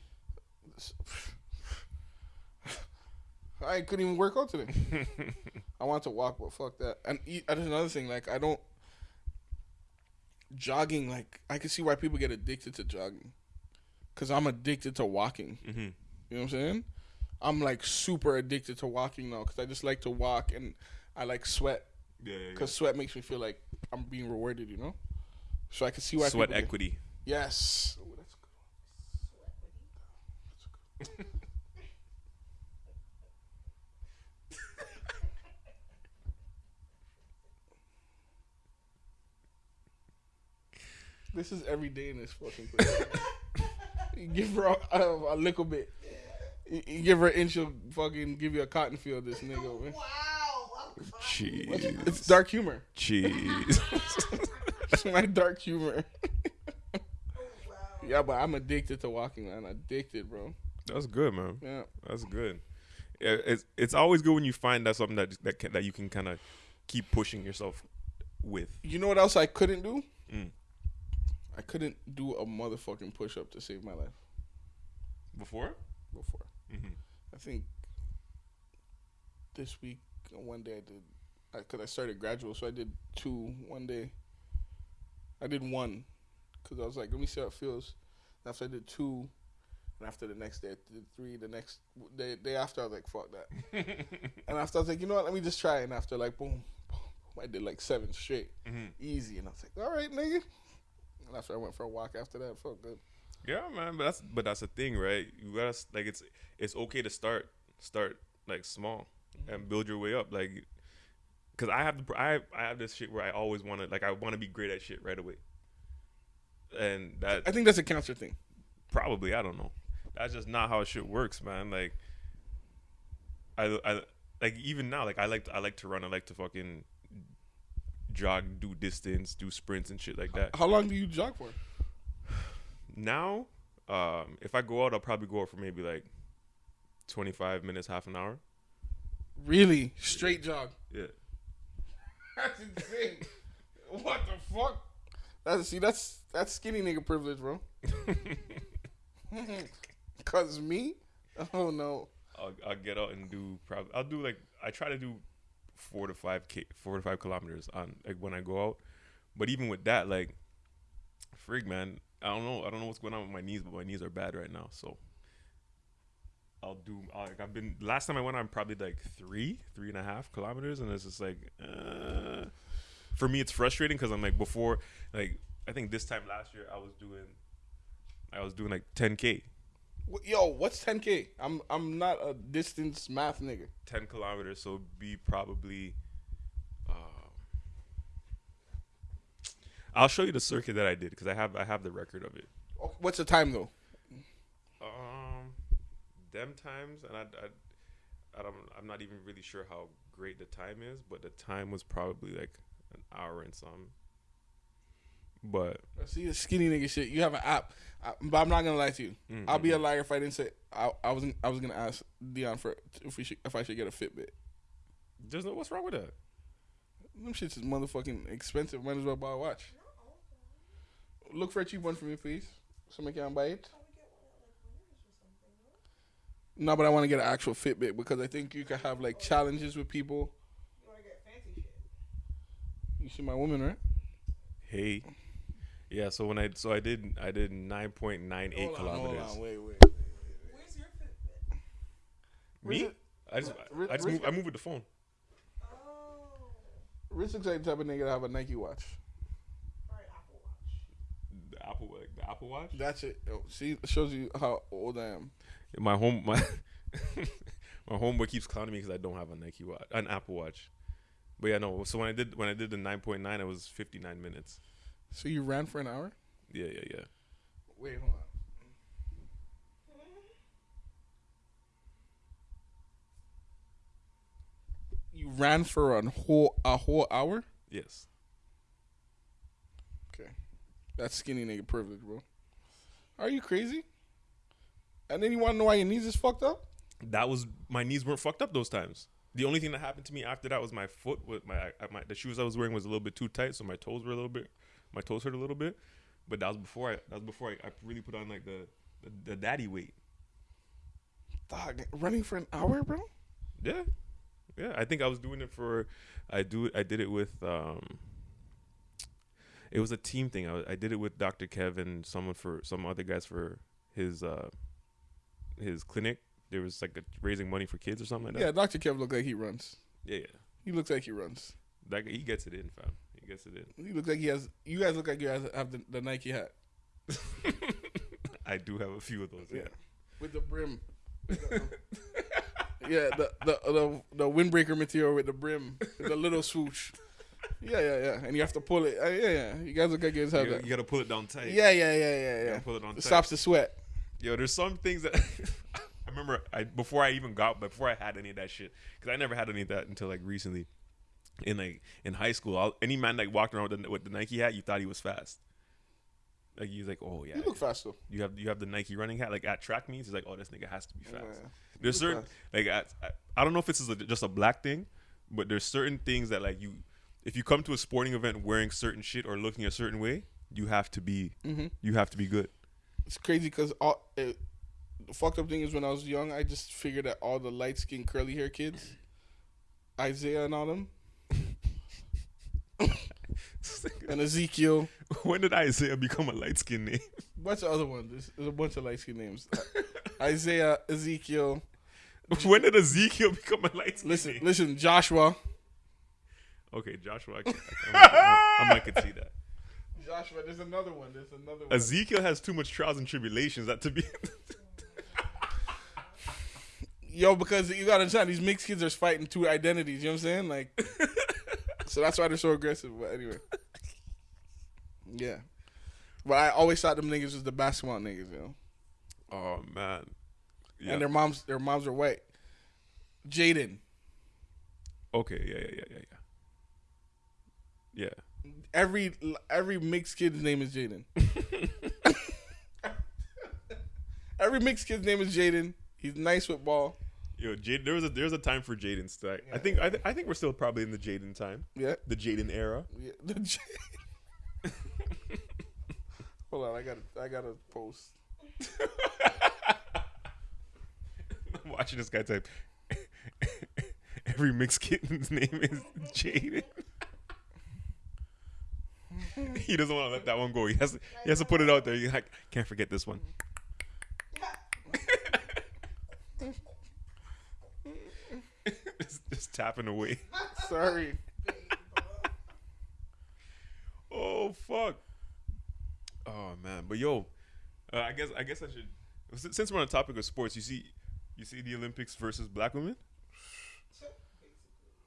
I couldn't even work out today. (laughs) I want to walk, but fuck that. And eat, and there's another thing. Like, I don't. Jogging, like, I can see why people get addicted to jogging. Because I'm addicted to walking. Mhm. You know what I'm saying? I'm like super addicted to walking now because I just like to walk and I like sweat Yeah, yeah, yeah. because sweat makes me feel like I'm being rewarded, you know. So I can see why Sweat people get- equity. Yes. Ooh, that's good. This is every day in this fucking place. you give her a, a, a little bit. You, you give her an inch, she'll fucking give you a cotton field. This nigga, man. Wow. I'm Cheese. It's dark humor. Cheese. (laughs) It's my dark humor. wow. yeah, but I'm addicted to walking, man. Addicted, bro. That's good, man. Yeah. That's good. Yeah, it's it's always good when you find that something that that can, that you can kind of keep pushing yourself with. You know what else I couldn't do? Mm. I couldn't do a motherfucking push up to save my life Before. before. Mhm. I think this week, one day I did, because I, started gradual, so I did two one day. I did one, because I was like, let me see how it feels. After I did two, and after the next day I did three. The next day, day after I was like, fuck that. (laughs) and after I was like, you know what? Let me just try. And after like boom, boom, boom, I did like seven straight, Mhm. easy. And I was like, all right, nigga. And after I went for a walk after that, it felt good. Yeah, man, but that's but that's the thing, right? You gotta like it's it's okay to start start like small and build your way up, like because I have the I have, I have this shit where I always want to like I want to be great at shit right away, and that I think that's a cancer thing. probably I don't know. That's just not how shit works, man. Like I I like even now, like I like to, I like to run. I like to fucking jog, do distance, do sprints and shit like that. How long do you jog for? now, um, if I go out, I'll probably go out for maybe like 25 minutes, half an hour. Really? Straight jog. Yeah. That's insane. what the fuck? That's see, that's that's skinny nigga privilege, bro. (laughs) (laughs) Cause me? Oh no. I'll, I'll get out and do probably, I'll do like, I try to do four to five K, four to five kilometers on like when I go out. But even with that, like, frig, man, I don't know. I don't know what's going on with my knees, but my knees are bad right now. So I'll do, like, I've been, last time I went on probably like three, three and a half kilometers. And it's just like, uh, for me, it's frustrating because I'm like, before, like, I think this time last year I was doing, I was doing like 10K. Yo, what's 10k? I'm I'm not a distance math nigga. 10 kilometers, so it'd be probably. Uh, I'll show you the circuit that I did because I have I have the record of it. Oh, What's the time though? Um, them times, and I, I, I don't, I'm not even really sure how great the time is, but the time was probably like an hour and some. But See the skinny nigga shit. You have an app, I, but I'm not gonna lie to you. Mm, I'll be a liar if I didn't say I, I was I was gonna ask Dion for if we should if I should get a Fitbit. there's no what's wrong with that. Them shits is motherfucking expensive. Might as well buy a watch. Look for a cheap one for me, please. Somebody can buy it. No, but I want to get an actual Fitbit because I think you can have like challenges with people. You wanna get fancy shit? You see my woman, right? Hey, yeah. So when I so I did I did 9.98 on, kilometers. hold on, wait, wait. Where's your Fitbit? Me? Riz- I just Riz- I just Riz- move, I move with the phone. Oh. Rich looks like the type of nigga to have a Nike watch. Alright, Apple Watch. The Apple like the Apple Watch. That's it. Oh, See, it shows you how old I am. My home my (laughs) my homeboy keeps clowning me because I don't have a Nike watch, an Apple Watch. But yeah, no. So when I did when I did the 9.9, it was 59 minutes. So you ran for an hour? Yeah, yeah, yeah. Wait, hold on. You ran for a whole a whole hour? Yes. Okay, that's skinny nigga privilege, bro. Are you crazy? And then you want to know why your knees is fucked up? That was my knees weren't fucked up those times. The only thing that happened to me after that was my foot with my, my the shoes I was wearing was a little bit too tight, so my toes were a little bit my toes hurt a little bit. But that was before I that was before I, I really put on like the, the the daddy weight. Dog, running for an hour, bro. Yeah, yeah. I think I was doing it for. I do. I did it with. um It was a team thing. I, I did it with Dr. Kevin, someone for some other guys for his uh his clinic. There was like a, raising money for kids or something like that. Yeah, Dr. Kevin look like he runs. Yeah, yeah. He looks like he runs. That he gets it in, fam. Gets it in. He looks like he has. You guys look like you guys have the, the Nike hat (laughs) I do have a few of those. Yeah. Yeah. with the brim. (laughs) yeah, the, the the the windbreaker material with the brim, the little swoosh. Yeah, yeah, yeah. And you have to pull it. Uh, yeah, yeah. You guys look like you guys have You, that. you gotta pull it down tight. Yeah, yeah, yeah, yeah, yeah. pull it on It tight. stops the sweat. Yo, there's some things that (laughs) I remember. I before I even got, before I had any of that shit, because I never had any of that until like recently. In like in high school, all, any man that walked around with the, with the Nike hat, you thought he was fast. Like he's like, oh yeah, You look fast though. you have you have the Nike running hat. Like at track meets, he's like, oh, this nigga has to be fast. Yeah. There's certain like I, I, I don't know if this is a, just a black thing, but there's certain things that like you, if you come to a sporting event wearing certain shit or looking a certain way, you have to be Mm-hmm. you have to be good. It's crazy because all it, the fucked up thing is when I was young, I just figured that all the light skinned curly hair kids, Isaiah and all them, and Ezekiel, (laughs) when did Isaiah become a light skinned name? (laughs) bunch of other ones. There's, there's a bunch of light skinned names. (laughs) Isaiah, Ezekiel. when did Ezekiel become a light skinned Listen, name? listen, Joshua. Okay, Joshua, I, can, I, I, might, I might could see that. Joshua, there's another one. There's another one. Ezekiel has too much trials and tribulations that to be. Yo, because you gotta understand, these mixed kids are fighting two identities. You know what I'm saying? Like, so that's why they're so aggressive. But anyway, yeah. But I always thought them niggas was the basketball niggas, you know. oh man, yeah. And their moms, their moms are white. Jaden, okay, yeah, yeah, yeah, yeah, yeah. every every mixed kid's name is Jaden. (laughs) every mixed kid's name is Jaden. He's nice with ball. Yo, Jade, there was a there's a time for Jaden. St- I think I, th- I think we're still probably in the Jaden time, Yeah. the Jaden era. yeah. The J- (laughs) Hold on, I gotta I gotta post. (laughs) I'm watching this guy type. (laughs) Every mixed kitten's name is Jaden. (laughs) he doesn't want to let that one go. He has to, he has to put it out there. He's like, can't forget this one. just, just tapping away. Sorry. Oh fuck. Oh man, but yo, uh, I guess I guess I should Since we're on the topic of sports, you see, you see the Olympics versus black women.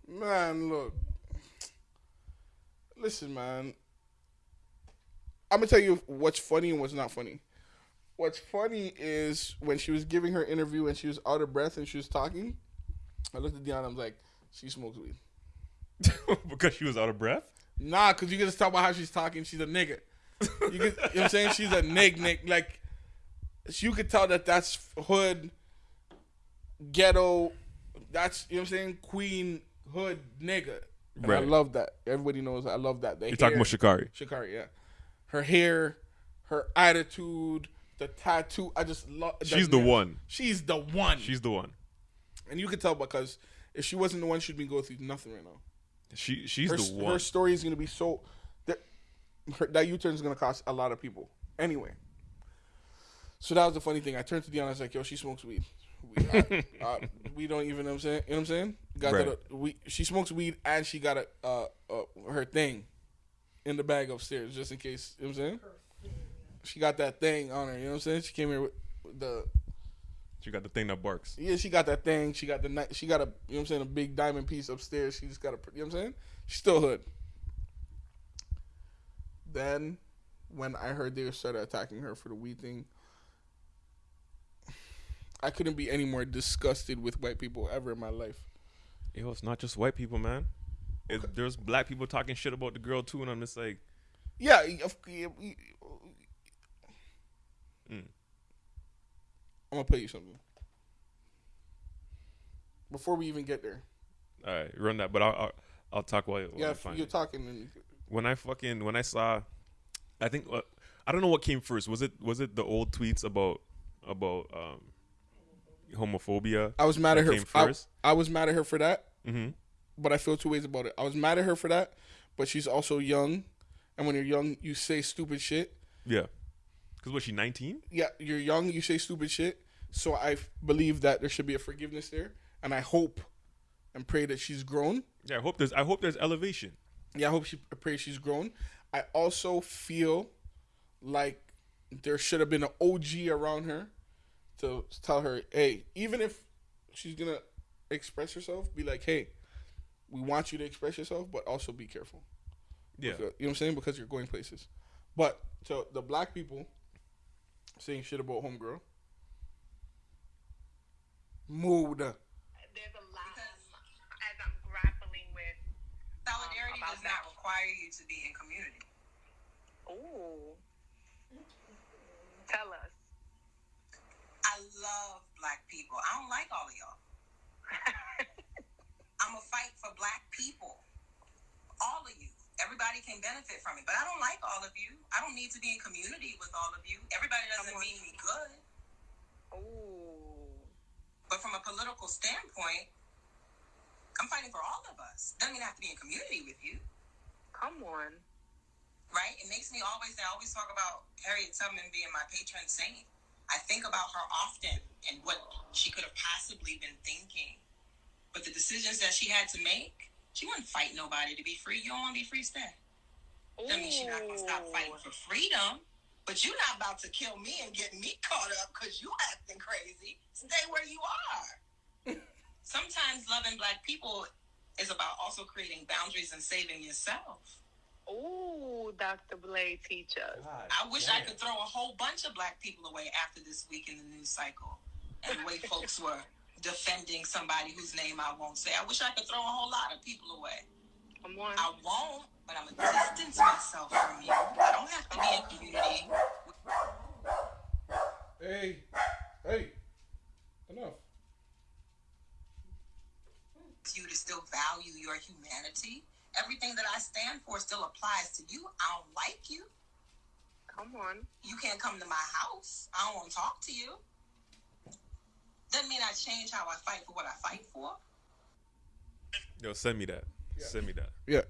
Man, look. Listen, man. I'm gonna tell you what's funny and what's not funny. What's funny is when she was giving her interview and she was out of breath and she was talking. I looked at Deanna. I was like, "She smokes weed." (laughs) because she was out of breath. Nah, cause you can just talk about how she's talking. She's a nigga. You, get, you know what I'm saying? She's a nig nig. Like you could tell that that's hood, ghetto. That's you know what I'm saying? Queen hood nigga. And I love that. Everybody knows I love that. The You're talking about Sha'Carri. Sha'Carri, yeah. Her hair, her attitude, the tattoo. I just love. She's the one. She's the one. She's the one. and you could tell because if she wasn't the one, she'd be going through nothing right now She she's her, the one. her story is going to be so that U-turn is going to cost a lot of people anyway. So that was the funny thing. I turned to Deanna. I was like, "Yo, she smokes weed. We, uh, (laughs) uh, we don't even know what I'm saying. You know what I'm saying? Got Right. that. uh, we she smokes weed and she got a uh, uh, her thing in the bag upstairs just in case. You know what I'm saying? She got that thing on her. You know what I'm saying? She came here with the she got the thing that barks. yeah, she got that thing. She got the she got a you know what I'm saying a big diamond piece upstairs. She just got a you know what I'm saying. She's still hood. Then, when I heard they started attacking her for the weed thing, I couldn't be any more disgusted with white people ever in my life. Yo, it's not just white people, man. It, there's black people talking shit about the girl too, and I'm just like, Yeah, of- yeah, we- Mm. I'm gonna play you something before we even get there. all right, run that. But I'll I'll, I'll talk while, while Yeah, I if find you're it. talking. When I fucking when I saw, I think uh, I don't know what came first. Was it was it the old tweets about about um homophobia? I was mad at her. came I, first? I was mad at her for that. Mm-hmm. but I feel two ways about it. I was mad at her for that, but she's also young, and when you're young, you say stupid shit. Yeah, because was she 19? Yeah, you're young, you say stupid shit. So I f- believe that there should be a forgiveness there, and I hope and pray that she's grown. Yeah, I hope there's I hope there's elevation. Yeah, I hope she I pray she's grown. I also feel like there should have been an OG around her to tell her, hey, even if she's gonna express herself, be like, hey, we want you to express yourself, but also be careful. Yeah, Because- you know what I'm saying? Because you're going places. But so the black people saying shit about homegirl. Mood. Does not require you to be in community. Ooh. Tell us. I love black people. I don't like all of y'all. (laughs) I'm a fight for black people. All of you. Everybody can benefit from it. But I don't like all of you. I don't need to be in community with all of you. Everybody doesn't mean me good. Ooh. But from a political standpoint, I'm fighting for all of us. Doesn't mean I have to be in community with you. Come on. right? It makes me always, I always talk about Harriet Tubman being my patron saint. I think about her often and what she could have possibly been thinking. But the decisions that she had to make, she wouldn't fight nobody to be free. You don't want to be free, stay. That means she's not going to stop fighting for freedom. But you're not about to kill me and get me caught up because you acting crazy. Stay where you are. (laughs) Sometimes loving black people is about also creating boundaries and saving yourself. Oh, Dr. Blade, teach us. I wish I could throw a whole bunch of black people away after this week in the news cycle and the way (laughs) folks were defending somebody whose name I won't say. I wish I could throw a whole lot of people away. Come on. I won't, but I'm gonna distance myself from you. I don't have to be in community. Hey, hey, enough. With You to still value your humanity. Everything that I stand for still applies to you. I don't like you. Come on. You can't come to my house. I don't want to talk to you. Doesn't mean I change how I fight for what I fight for. yo, send me that. Send me that. Yeah,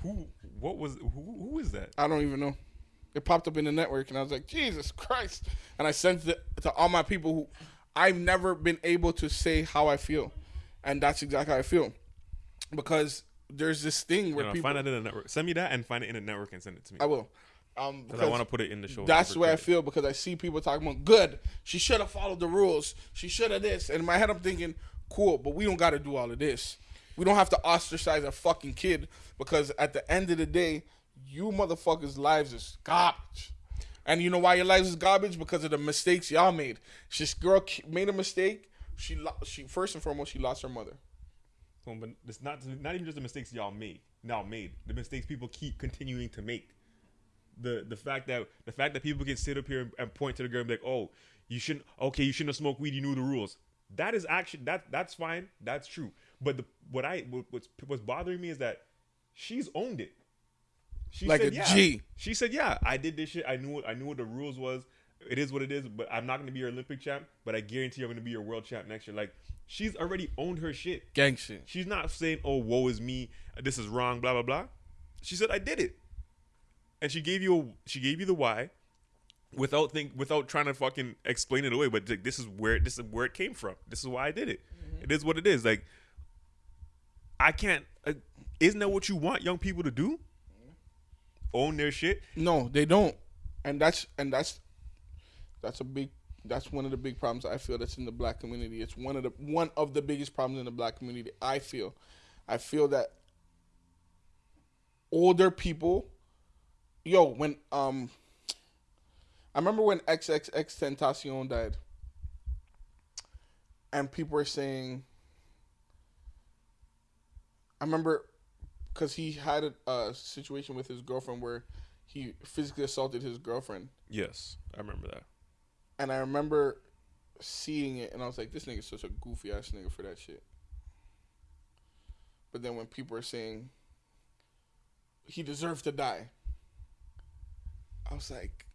Who? What was? Who? Who is that? I don't even know. It popped up in the network, and I was like, Jesus Christ! And I sent it to all my people who I've never been able to say how I feel, and that's exactly how I feel, because there's this thing where people. find it in the network. Send me that and find it in the network and send it to me. I will. Um, Because I want to put it in the show. That's way I feel because I see people talking about good. She should have followed the rules. She should have this. And in my head, I'm thinking, cool, but we don't got to do all of this. We don't have to ostracize a fucking kid because at the end of the day, you motherfuckers' lives is garbage. And you know why your lives is garbage? Because of the mistakes y'all made. This girl made a mistake. She lo- she first and foremost she lost her mother. So, but it's not not even just the mistakes y'all made now made. The mistakes people keep continuing to make. The the fact that the fact that people can sit up here and, and point to the girl and be like, oh, you shouldn't. Okay, you shouldn't have smoked weed. You knew the rules. That is actually that that's fine. That's true. But the what I what's what's bothering me is that she's owned it. She Like said, a yeah. G. She said, "Yeah, I did this shit. I knew what I knew what the rules was. It is what it is. But I'm not going to be your Olympic champ. But I guarantee I'm going to be your world champ next year. Like she's already owned her shit. Gang shit. She's not saying, "Oh, woe is me. This is wrong." Blah blah blah. She said, "I did it," and she gave you a, she gave you the why, without think without trying to fucking explain it away. But like, this is where this is where it came from. This is why I did it. It is what it is. Like I can't. Uh, isn't that what you want young people to do? Own their shit. No, they don't, and that's and that's that's a big that's one of the big problems I feel that's in the black community. It's one of the one of the biggest problems in the black community. I feel, I feel that older people, yo, when um, I remember when XXXTentacion died, and people were saying, I remember because he had a, a situation with his girlfriend where he physically assaulted his girlfriend, Yes, I remember that. And I remember seeing it, and I was like, "This nigga's such a goofy ass nigga for that shit." But then when people are saying he deserved to die, I was like,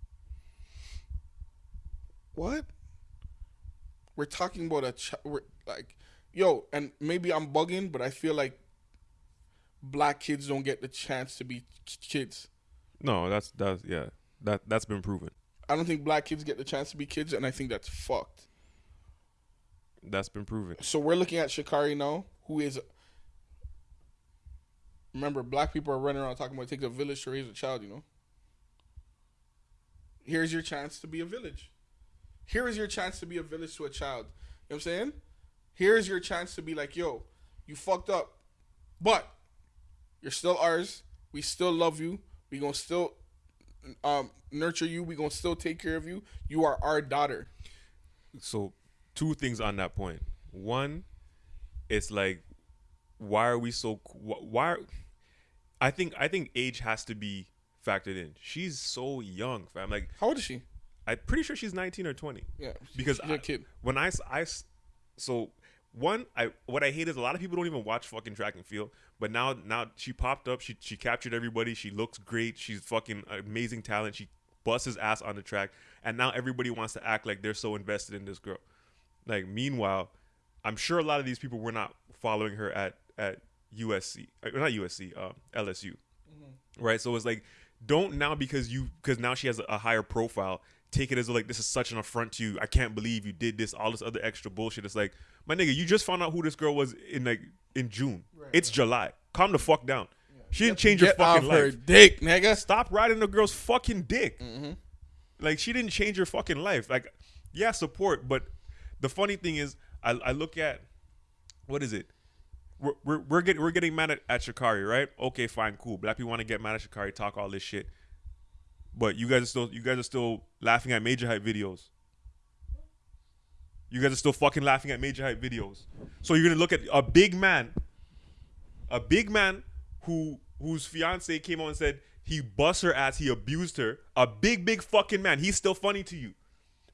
"What?" We're talking about a ch- we're like, yo, and maybe I'm bugging, but I feel like black kids don't get the chance to be kids. No, that's that's yeah. That that's been proven. I don't think black kids get the chance to be kids, and I think that's fucked. That's been proven. So we're looking at Sha'Carri now, who is. Remember, black people are running around talking about it takes a village to raise a child. You know. Here's your chance to be a village. Here is your chance to be a village to a child. You know what I'm saying? Here's your chance to be like, yo, you fucked up, but you're still ours. We still love you. We gonna still um, nurture you. We gonna still take care of you. You are our daughter. so two things on that point. One, it's like, why are we so? Why? Are, I think I think age has to be factored in. She's so young, fam. Like How old is she? I'm pretty sure she's 19 or 20. Yeah, because she's a I- kid. when I I so one I what I hate is a lot of people don't even watch fucking track and field. But now now she popped up. She she captured everybody. She looks great. She's fucking amazing talent. She busts his ass on the track, and now everybody wants to act like they're so invested in this girl. Like meanwhile, I'm sure a lot of these people were not following her at at USC, uh, not USC, uh, LSU, right? So it's like don't now because you because now she has a, a higher profile. Take it as like this is such an affront to you. I can't believe you did this. All this other extra bullshit. It's like my nigga, you just found out who this girl was in like in June. it's July. Calm the fuck down. She didn't change your Get off fucking her life. dick, nigga. Stop riding the girl's fucking dick. Mm-hmm. Like she didn't change your fucking life. Like, yeah, support. But the funny thing is, I, I look at what is it? We're we're, we're getting we're getting mad at, at Sha'Carri, right? Okay, fine, cool. Black people want to get mad at Sha'Carri, talk all this shit. But you guys are still you guys are still laughing at Majah Hype videos. You guys are still fucking laughing at Majah Hype videos. So you're gonna look at a big man, a big man who whose fiance came on and said he bust her ass, he abused her. A big, big fucking man. He's still funny to you.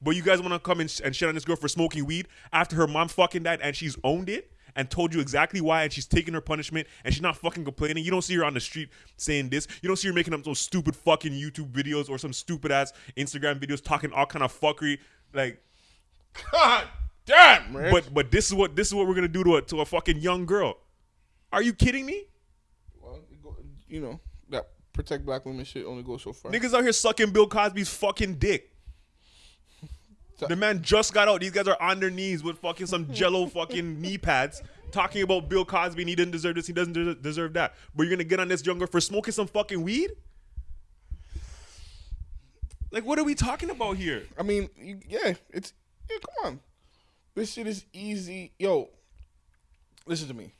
But you guys want to come and, and shit on this girl for smoking weed after her mom fucking died and she's owned it and told you exactly why and she's taking her punishment and she's not fucking complaining. You don't see her on the street saying this. You don't see her making up those stupid fucking YouTube videos or some stupid ass Instagram videos talking all kind of fuckery. Like, God damn, man. but but this is what this is what we're gonna do to a to a fucking young girl. Are you kidding me? well, you know that protect black women shit only goes so far. Niggas out here sucking Bill Cosby's fucking dick. The man just got out. These guys are on their knees with fucking some jello (laughs) fucking knee pads talking about Bill Cosby and he didn't deserve this, he doesn't deserve that. But you're gonna get on this younger for smoking some fucking weed? Like, what are we talking about here? I mean, yeah, it's yeah. Come on, this shit is easy. Yo, listen to me.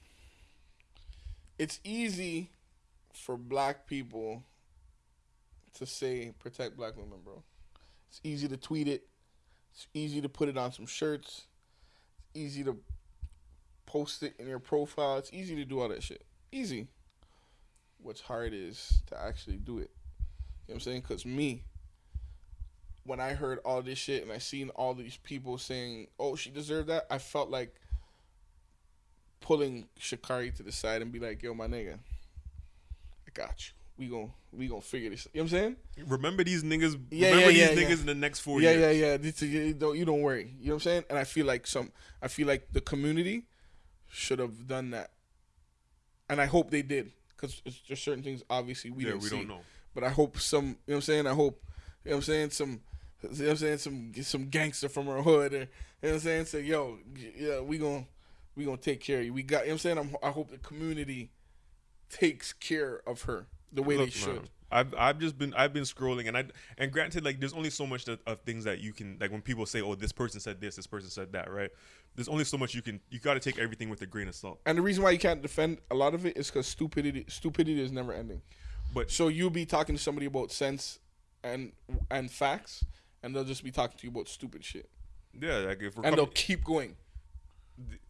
It's easy for black people to say protect black women, bro. It's easy to tweet it. It's easy to put it on some shirts. It's easy to post it in your profile. It's easy to do all that shit. Easy. What's hard is to actually do it. You know what I'm saying? Because me, when I heard all this shit and I seen all these people saying, "Oh, she deserved that," I felt like pulling Sha'Carri to the side and be like, "Yo, my nigga, I got you. We gon' we gonna figure this." You know what I'm saying? Remember these niggas. Yeah, remember yeah, these yeah, niggas yeah. in the next four yeah, years. yeah, yeah. Is- You don't, you don't worry. You know what I'm saying? And I feel like some, I feel like the community should have done that, and I hope they did because there's certain things obviously we yeah, didn't we see. don't know. But I hope some, you know what I'm saying? I hope, you know what I'm saying? Some, you know what I'm saying? Some some gangster from her hood, or, you know what I'm saying? Say, yo, yeah, we gon' we gonna take care of you. We got, you know what I'm saying? I'm, I hope the community takes care of her the way they should. man, I've I've just been I've been scrolling and I and granted like there's only so much that, of things that you can like when people say oh this person said this this person said that right there's only so much you can you got to take everything with a grain of salt And the reason why you can't defend a lot of it is because stupidity stupidity is never ending. but So you'll be talking to somebody about sense and and facts, and they'll just be talking to you about stupid shit, yeah like if we're and they'll keep going.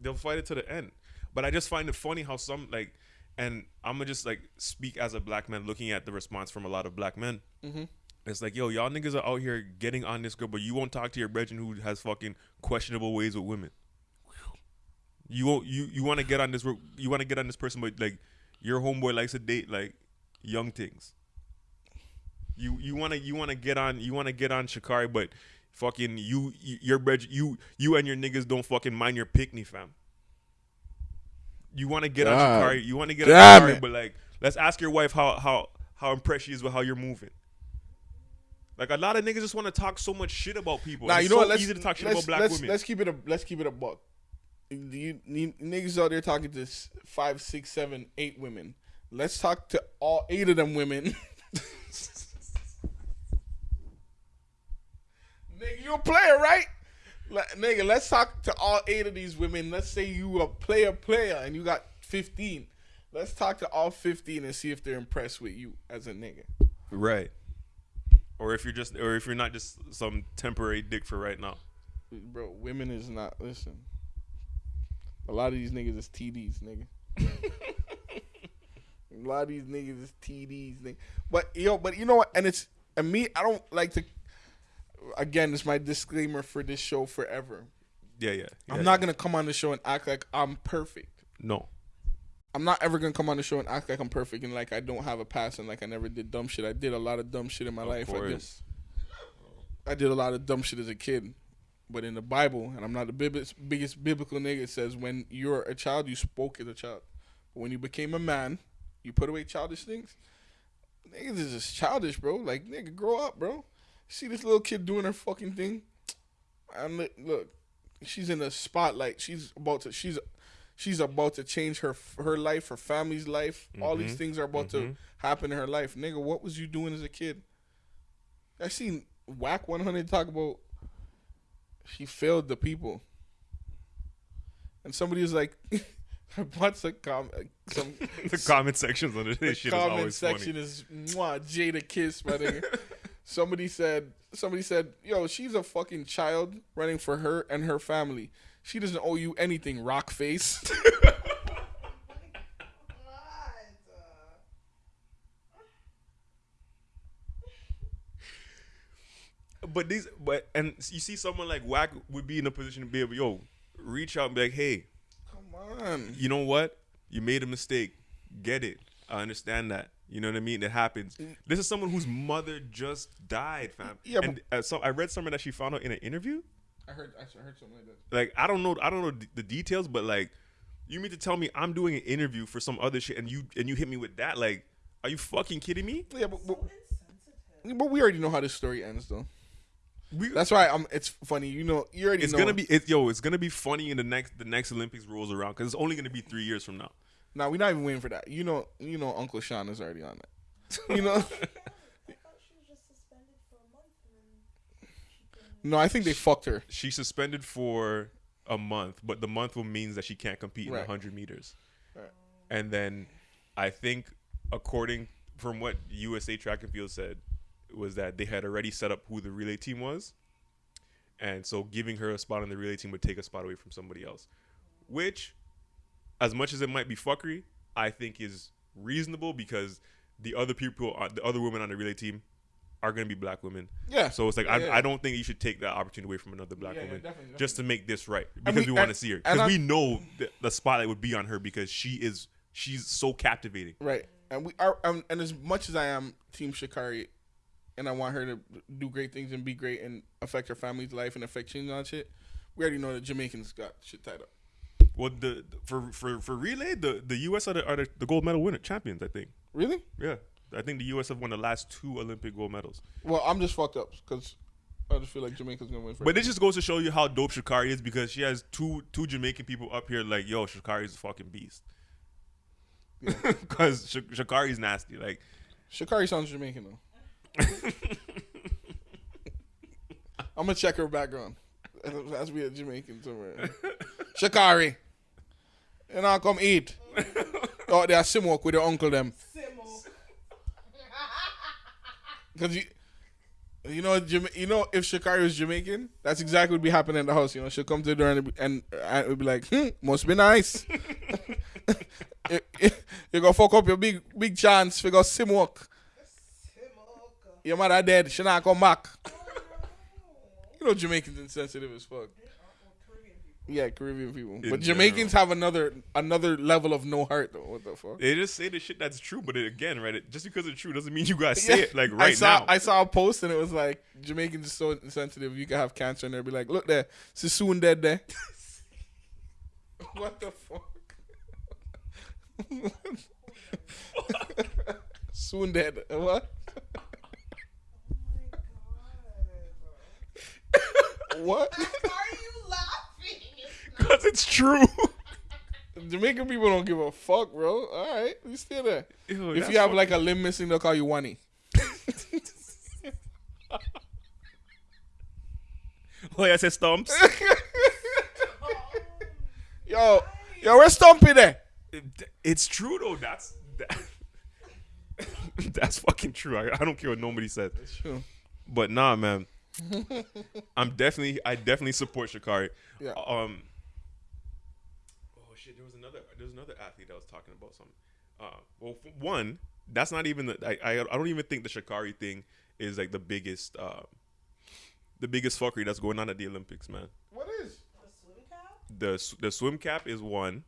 they'll fight it to the end. But I just find it funny how some like and I'm gonna just like speak as a black man looking at the response from a lot of black men. Mhm. it's like yo y'all niggas are out here getting on this girl but you won't talk to your brethren who has fucking questionable ways with women. You won't you you want to get on this you want to get on this person but like your homeboy likes to date like young things you you want to you want to get on you want to get on Sha'Carri but fucking you, you your brethren you you and your niggas don't fucking mind your picnic fam you want to get on God Sha'Carri you want to get on damn Sha'Carri it. but like let's ask your wife how how how impressed she is with how you're moving like a lot of niggas just want to talk so much shit about people. It's you know so what? Let's easy to talk shit let's, about black let's, women. let's keep it a let's keep it a buck. You, you niggas out there talking to five, six, seven, eight women. Let's talk to all eight of them women. (laughs) nigga, you a player, right? Le- nigga, let's talk to all eight of these women. Let's say you a player, player, and you got fifteen. Let's talk to all fifteen and see if they're impressed with you as a nigga. Right. Or if you're just, or if you're not just some temporary dick for right now. Bro, women is not listen. A lot of these niggas is TDs, nigga. (laughs) a lot of these niggas is TDs, nigga. But yo, but you know what? And it's and me, I don't like to. Again, it's my disclaimer for this show forever. Yeah, yeah. I'm yeah, not gonna come on the show and act like I'm perfect. No. I'm not ever gonna come on the show and act like I'm perfect and like I don't have a past and like I never did dumb shit. I did a lot of dumb shit in my Of life. I did. I did a lot of dumb shit as a kid. But in the Bible, and I'm not the bib- biggest biblical nigga, it says when you're a child, you spoke as a child. But when you became a man, you put away childish things. Niggas is just childish, bro. Like, nigga, grow up, bro. See this little kid doing her fucking thing? And look, she's in the spotlight. She's about to, she's, she's about to change her her life, her family's life. All these Mhm, things are about mhm. to happen in her life. Nigga, what was you doing as a kid? I seen Wack 100 talk about she failed the people. And somebody was like, (laughs) I watched a com- some (laughs) the comment sections under the this shit is comment always section funny. is mwah, Jadakiss, my nigga. (laughs) somebody said, somebody said, yo, she's a fucking child running for her and her family. She doesn't owe you anything, rock face. (laughs) But these, but and you see someone like Wack would be in a position to be able, yo, reach out and be like, hey, Come on. you know what? You made a mistake. Get it. I understand that. You know what I mean? It happens. This is someone whose mother just died, fam. Yeah, and uh, so I read somewhere that she found out in an interview. I heard, I heard something like that. Like I don't know, I don't know the details, but like, you mean to tell me I'm doing an interview for some other shit, and you and you hit me with that? Like, are you fucking kidding me? Yeah, but, but, Insensitive. but we already know how this story ends, though. We, That's why I'm. It's funny, you know. You already it's know. gonna be it, yo. It's gonna be funny in the next the next Olympics rolls around because it's only gonna be three years from now. Now we're not even waiting for that. You know, you know, Uncle Sean is already on that. You know, (laughs) I thought she was just suspended for a month and then No, I think they fucked her. She suspended for a month, but the month will means that she can't compete in Right. 100 meters. Right. And then I think, according from what USA Track and Field said, was that they had already set up who the relay team was, and so giving her a spot on the relay team would take a spot away from somebody else, which, as much as it might be fuckery, I think is reasonable because the other people, uh, the other women on the relay team, are going to be black women. Yeah. So it's like Yeah, I, yeah. I don't think you should take that opportunity away from another black Yeah, woman definitely, just to make this right because we- we, want to see her because we know the, the spotlight would be on her because she is she's so captivating. Right. And we are um, and as much as I am Team Sha'Carri and I want her to do great things and be great and affect her family's life and affect change and all that shit, we already know that Jamaicans got shit tied up. Well, the for for for relay, the the U.S. are the, are the, the gold medal winner champions. I think. Really? Yeah, I think the U.S. have won the last two Olympic gold medals. Well, I'm just fucked up because I just feel like Jamaica's gonna win. For But it just goes to show you how dope Sha'Carri is because she has two two Jamaican people up here like, yo, Sha'Carri is a fucking beast. Because (laughs) Sh- Sha'Carri's nasty. Like, Sha'Carri sounds Jamaican though. (laughs) I'm gonna check her background. (laughs) It has to be a Jamaican somewhere. Sha'Carri, and I'll come eat. (laughs) Oh, they are Simwok with your uncle them. Because (laughs) you, you know, you know, if Sha'Carri was Jamaican, that's exactly what would be happening in the house. You know, she'll come to the door and and, and it would be like, hmm, must be nice. (laughs) you, you, you gonna fuck up your big big chance. Figure Simwok. Simoka. Your mother dead. She not come back. You know, Jamaicans insensitive as fuck. Caribbean people. Yeah, Caribbean people, In but Jamaicans have another another level of no heart though. What the fuck? they just say the shit that's true, but it, again, right? It, just because it's true doesn't mean you gotta say (laughs) Yeah. it like I right saw now. I saw a post and it was like Jamaicans are so insensitive. You can have cancer and they'll be like, "Look there, Sassoon dead there." (laughs) what the fuck? (laughs) Soon dead. What? Oh what? Why are you laughing? Because it's true. (laughs) Jamaican people don't give a fuck, bro. All right, you still there. Ew, if you have like a limb missing, they'll call you Wani. like I said, stumps. (laughs) Yo, yo, where's Stumpy there? it's true though. That's that, (laughs) that's fucking true. I, I don't care what nobody says. True. But nah, man. I'm definitely I definitely support Sha'Carri. Yeah. Um. There was another there was another athlete that was talking about something. Uh, well, f- one that's not even the I, I I don't even think the Sha'Carri thing is like the biggest uh the biggest fuckery that's going on at the Olympics, man. What is? The swim cap? the the swim cap is one.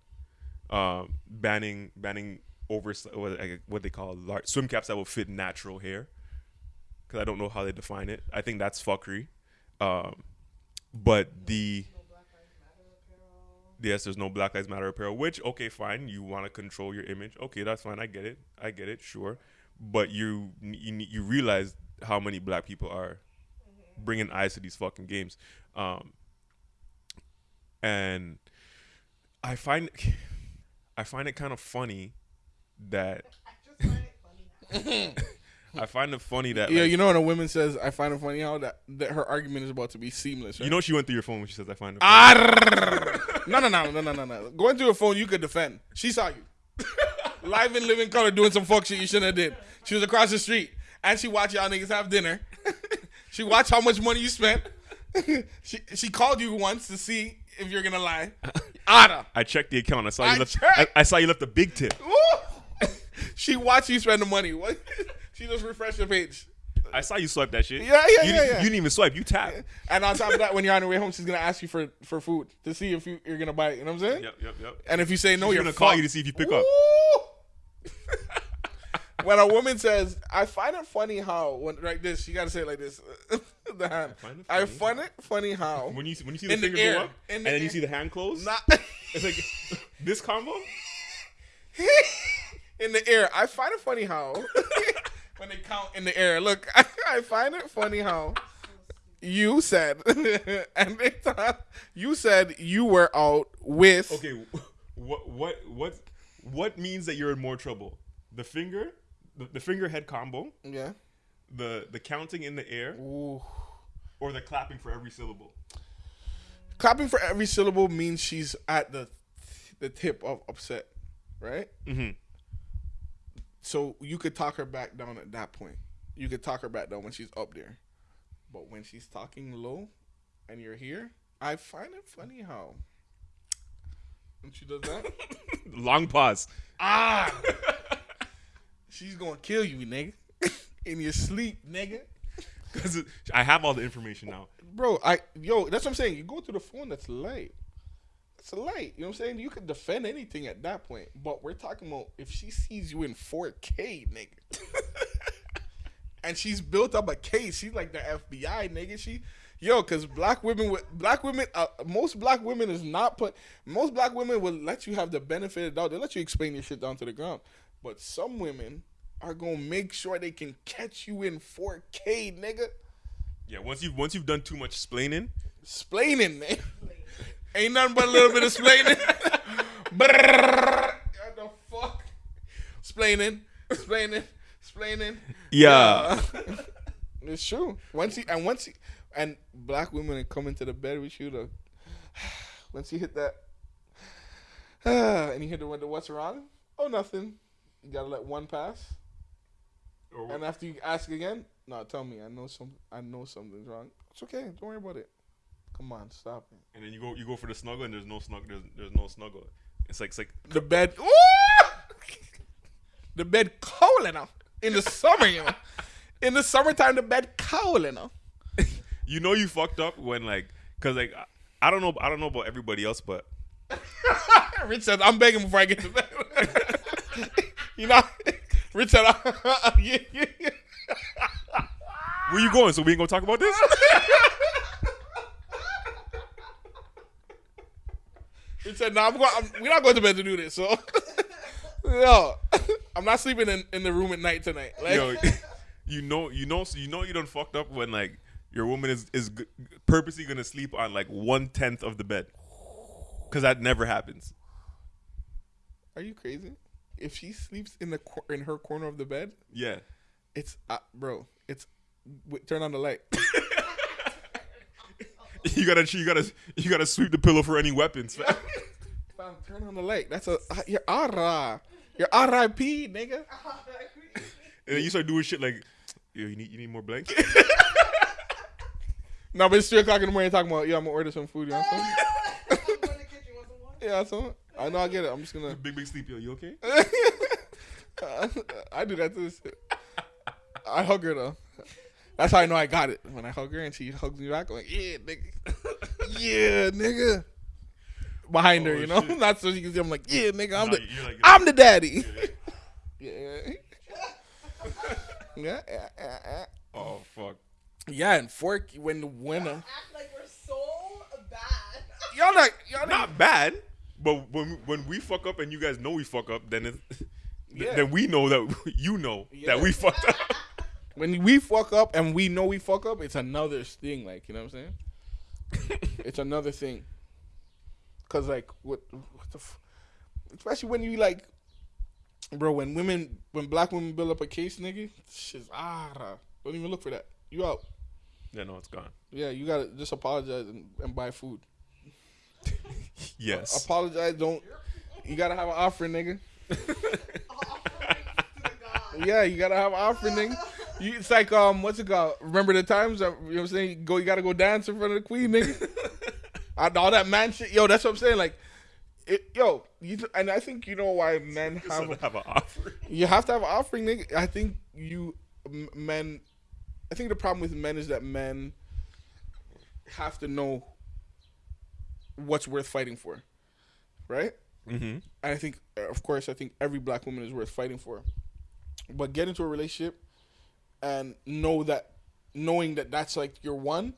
Um, banning banning over what, what they call large, swim caps that will fit natural hair. Because I don't know how they define it. I think that's fuckery. Um, but the yes, there's no Black Lives Matter apparel. Which okay, fine. You want to control your image. Okay, that's fine. I get it. I get it. Sure. But you you you realize how many black people are bringing eyes to these fucking games. Um, and I find I find it kind of funny that (laughs) I find it funny. (laughs) I find it funny that Yeah, like, you know when a woman says, "I find it funny how that, that her argument is about to be seamless." Right? you know she went through your phone when she says I find it. Ah, (laughs) no, no, no, no, no, no, no. Going through her phone, you could defend. She saw you (laughs) live in living color doing some fuck shit you shouldn't have did. She was across the street and she watched y'all niggas have dinner. (laughs) she watched how much money you spent. (laughs) she she called you once to see if you're gonna lie. Ada. I checked the account. I saw I you left. I. I saw you left a big tip. She watched you spend the money. What? she just refreshed the page. I saw you swipe that shit. Yeah, yeah, you yeah, yeah. You didn't even swipe. You tap. And on top of that, when you're on your way home, she's gonna ask you for, for food to see if you, you're gonna buy it. You know what I'm saying? Yep, yep, yep. And if you say no, She's you're gonna call you to see if you pick up. (laughs) When a woman says, "I find it funny how," when like this, you gotta say it like this. (laughs) the hand. find it I funny find it funny how. When you when you see the In the finger air. go up In and the then you see the hand close, Not (laughs) it's like this combo. in the air. I find it funny how when they count in the air. Look, (laughs) I find it funny how you said, (laughs) and they thought you said you were out with. Okay, what what what what means that you're in more trouble? The finger, the, the finger head combo, Yeah. the the counting in the air, Ooh. or the clapping for every syllable. Clapping for every syllable means she's at the the tip of upset, right? Mm-hmm. So you could talk her back down at that point. You could talk her back down when she's up there. But when she's talking low and you're here, I find it funny how when she does that, (laughs) Long pause. ah, (laughs) she's gonna kill you, nigga, (laughs) in your sleep, nigga. Because I have all the information now. Bro, I yo, that's what I'm saying. You go to the phone that's light. It's light. You know what I'm saying? You could defend anything at that point. But we're talking about if she sees you in 4K, nigga. (laughs) and she's built up a case. She's like the FBI, nigga. She yo, cause black women with black women uh, most black women is not put most black women will let you have the benefit of the doubt. They let you explain your shit down to the ground. But some women are gonna make sure they can catch you in 4K, nigga. Yeah, once you've once you've done too much splaining, Splaining, man. Ain't nothing but a little bit of splaining. (laughs) What the fuck? Splaining, splaining, splaining. Yeah. it's true. Once he and once he and black women come into the bed with you, the (sighs) once you hit that, (sighs) and you hit the, the what's wrong? Oh, nothing. You gotta let one pass, or, and after you ask again, no, tell me. I know some. I know something's wrong. It's okay. Don't worry about it. Come on, stop it. and then you go you go for the snuggle and there's no snuggle there's, there's no snuggle. It's like it's like The bed. Ooh! The bed cold enough in the summer, you know. In the summertime, the bed cold enough. (laughs) you know you fucked up when like because like I, I don't know I don't know about everybody else but (laughs) Rich said, "I'm begging before I get to bed." (laughs) you know, Rich said, yeah, yeah, yeah. where you going? So we ain't gonna talk about this. Rich said, "No, I'm going. I'm, we're not going to bed to do this." So, (laughs) yo, I'm not sleeping in, in the room at night tonight. Like, Yo, (laughs) you know you know so you know you don't fucked up when like your woman is is g- purposely gonna sleep on like one tenth of the bed because that never happens. are you crazy? If she sleeps in the cor- in her corner of the bed, Yeah. it's uh, bro. It's turn on the light. (laughs) You gotta, you gotta, you gotta sweep the pillow for any weapons. fam. Fam, turn on the light. That's a uh, your ara. Your R.I.P. nigga. (laughs) And then you start doing shit like, yo, you need, you need more blanket. (laughs) No, but it's three o'clock in the morning. Talking about, yeah, I'm gonna order some food. You know what I'm saying? (laughs) Yeah, so I know I get it. I'm just gonna. big, big sleep. Yo, you okay? I do that too. I hug her though. That's how I know I got it. When I hug her and she hugs me back, I'm like, yeah, nigga. (laughs) yeah, nigga. Behind her, Oh, you know? shit. Not so she can see I'm like, yeah, nigga, I'm Nah, the like- I'm the daddy. Yeah. (laughs) (laughs) yeah, yeah, yeah, yeah. Oh fuck. Yeah, and fork when the winner. Act like we're so bad. Y'all not y'all not Not bad, but when when we fuck up and you guys know we fuck up, then it, Yeah. then we know that you know Yeah. that we fucked up. When we fuck up and we know we fuck up, it's another thing. Like you know what I'm saying? (laughs) it's another thing. Cause like what what the, f- especially when you like, bro. When women, when black women build up a case, nigga, shit's ah. Don't even look for that. You out. yeah, no, it's gone. Yeah, you gotta just apologize and, and buy food. (laughs) Yes. Apologize. Don't. You gotta have an offering, nigga. (laughs) Yeah, you gotta have an offering, nigga. You, it's like um, what's it called? Remember the times? You know what I'm saying? You go, you gotta go dance in front of the queen, nigga. (laughs) All that man shit, yo. That's what I'm saying. Like, it, yo, you, and I think you know why men have to have an offer. you have to have an offering, nigga. I think you men. I think the problem with men is that men have to know what's worth fighting for, right? Mm-hmm. And I think, of course, I think every black woman is worth fighting for. But get into a relationship and know that, knowing that that's like your one,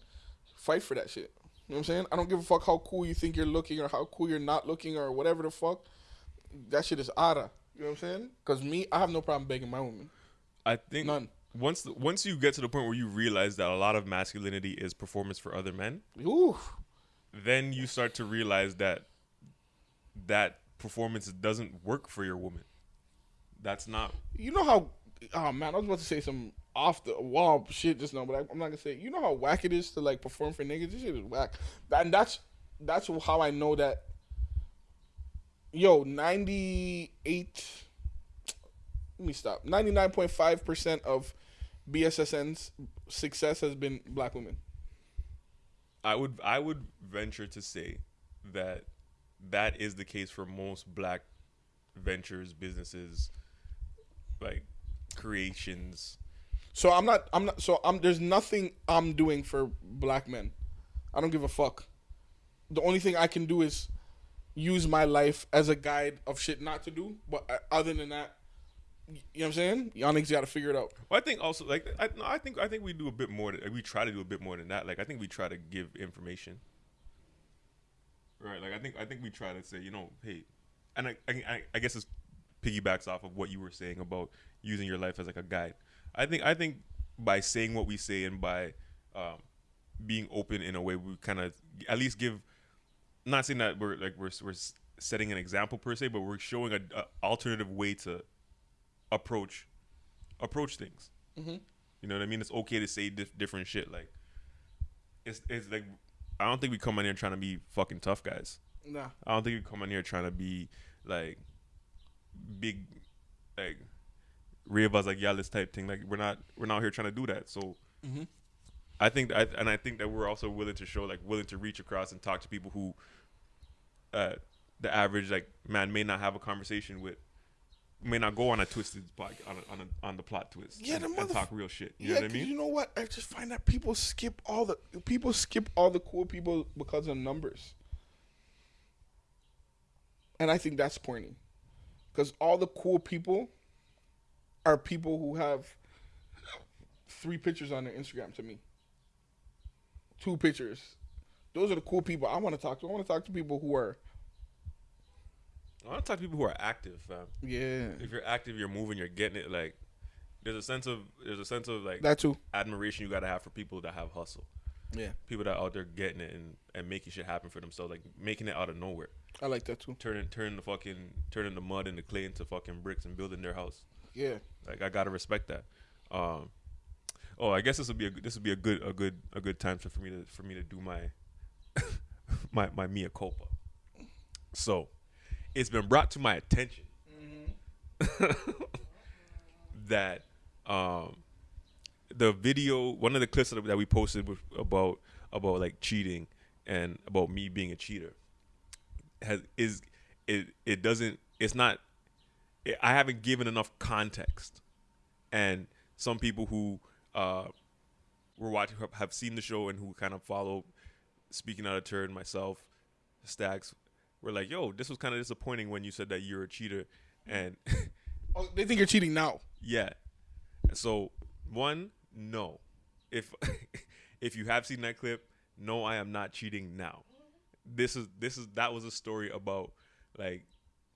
fight for that shit. You know what I'm saying? I don't give a fuck how cool you think you're looking or how cool you're not looking or whatever the fuck. That shit is ara. You know what I'm saying? Because me, I have no problem begging my woman. I think None. once once you get to the point where you realize that a lot of masculinity is performance for other men, Ooh. then you start to realize that that performance doesn't work for your woman. That's not You know how? Oh man, I was about to say some off the wall shit just now, but I, I'm not gonna say. You know how whack it is to like perform for niggas. This shit is whack, and that's that's how I know that. Yo, ninety eight. Let me stop. Ninety nine point five percent of BSSN's success has been black women. I would I would venture to say that that is the case for most black ventures, businesses, like creations. So I'm not. I'm not. So I'm. There's nothing I'm doing for black men. I don't give a fuck. The only thing I can do is use my life as a guide of shit not to do. But uh, other than that, you know what I'm saying? Y'all niggas got to figure it out. Well, I think also like I, no, I think I think we do a bit more. We try to do a bit more than that. Like I think we try to give information. Right. Like I think I think we try to say you know hey, and I I, I guess it's piggybacks off of what you were saying about using your life as like a guide. I think I think by saying what we say and by um, being open in a way we kind of at least give. Not saying that we're like we're we're setting an example per se, but we're showing a, a alternative way to approach approach things. Mm-hmm. You know what I mean? It's okay to say dif- different shit. Like it's it's like I don't think we come in here trying to be fucking tough guys. Nah. I don't think we come in here trying to be like big like Of like yeah this type thing. Like we're not we're not here trying to do that. So Mhm. I think I, and I think that we're also willing to show like willing to reach across and talk to people who uh the average like man may not have a conversation with may not go on a twisted pod, on a, on a, on the plot twist Yeah, and, the and talk real shit. You yeah, know what I mean? you know what? I just find that people skip all the people skip all the cool people because of numbers, and I think that's pointy, because all the cool people are people who have three pictures on their Instagram. To me, two pictures. Those are the cool people I want to talk to. I want to talk to people who are I want to talk to people who are active, fam. yeah If you're active, you're moving, you're getting it. Like there's a sense of there's a sense of like that too. admiration you gotta have for people that have hustle. Yeah, People that are out there getting it and, and making shit happen for themselves, like making it out of nowhere. I like that too. Turning turning the fucking turning the mud and the clay into fucking bricks and building their house. Yeah, Like I gotta respect that. Um, oh, I guess this will be a this will be a good a good a good time for me to for me to do my (laughs) my my mea culpa. So, it's been brought to my attention (laughs) that um the video one of the clips that we posted was about about like cheating and about me being a cheater has is it it doesn't it's not I haven't given enough context, and some people who uh, were watching have seen the show and who kind of follow speaking out of turn myself, Stacks, were like, "Yo, this was kind of disappointing when you said that you're a cheater," and (laughs) oh, they think you're cheating now. yeah, so one, no, if (laughs) if you have seen that clip, no, I am not cheating now. This is this is that was a story about like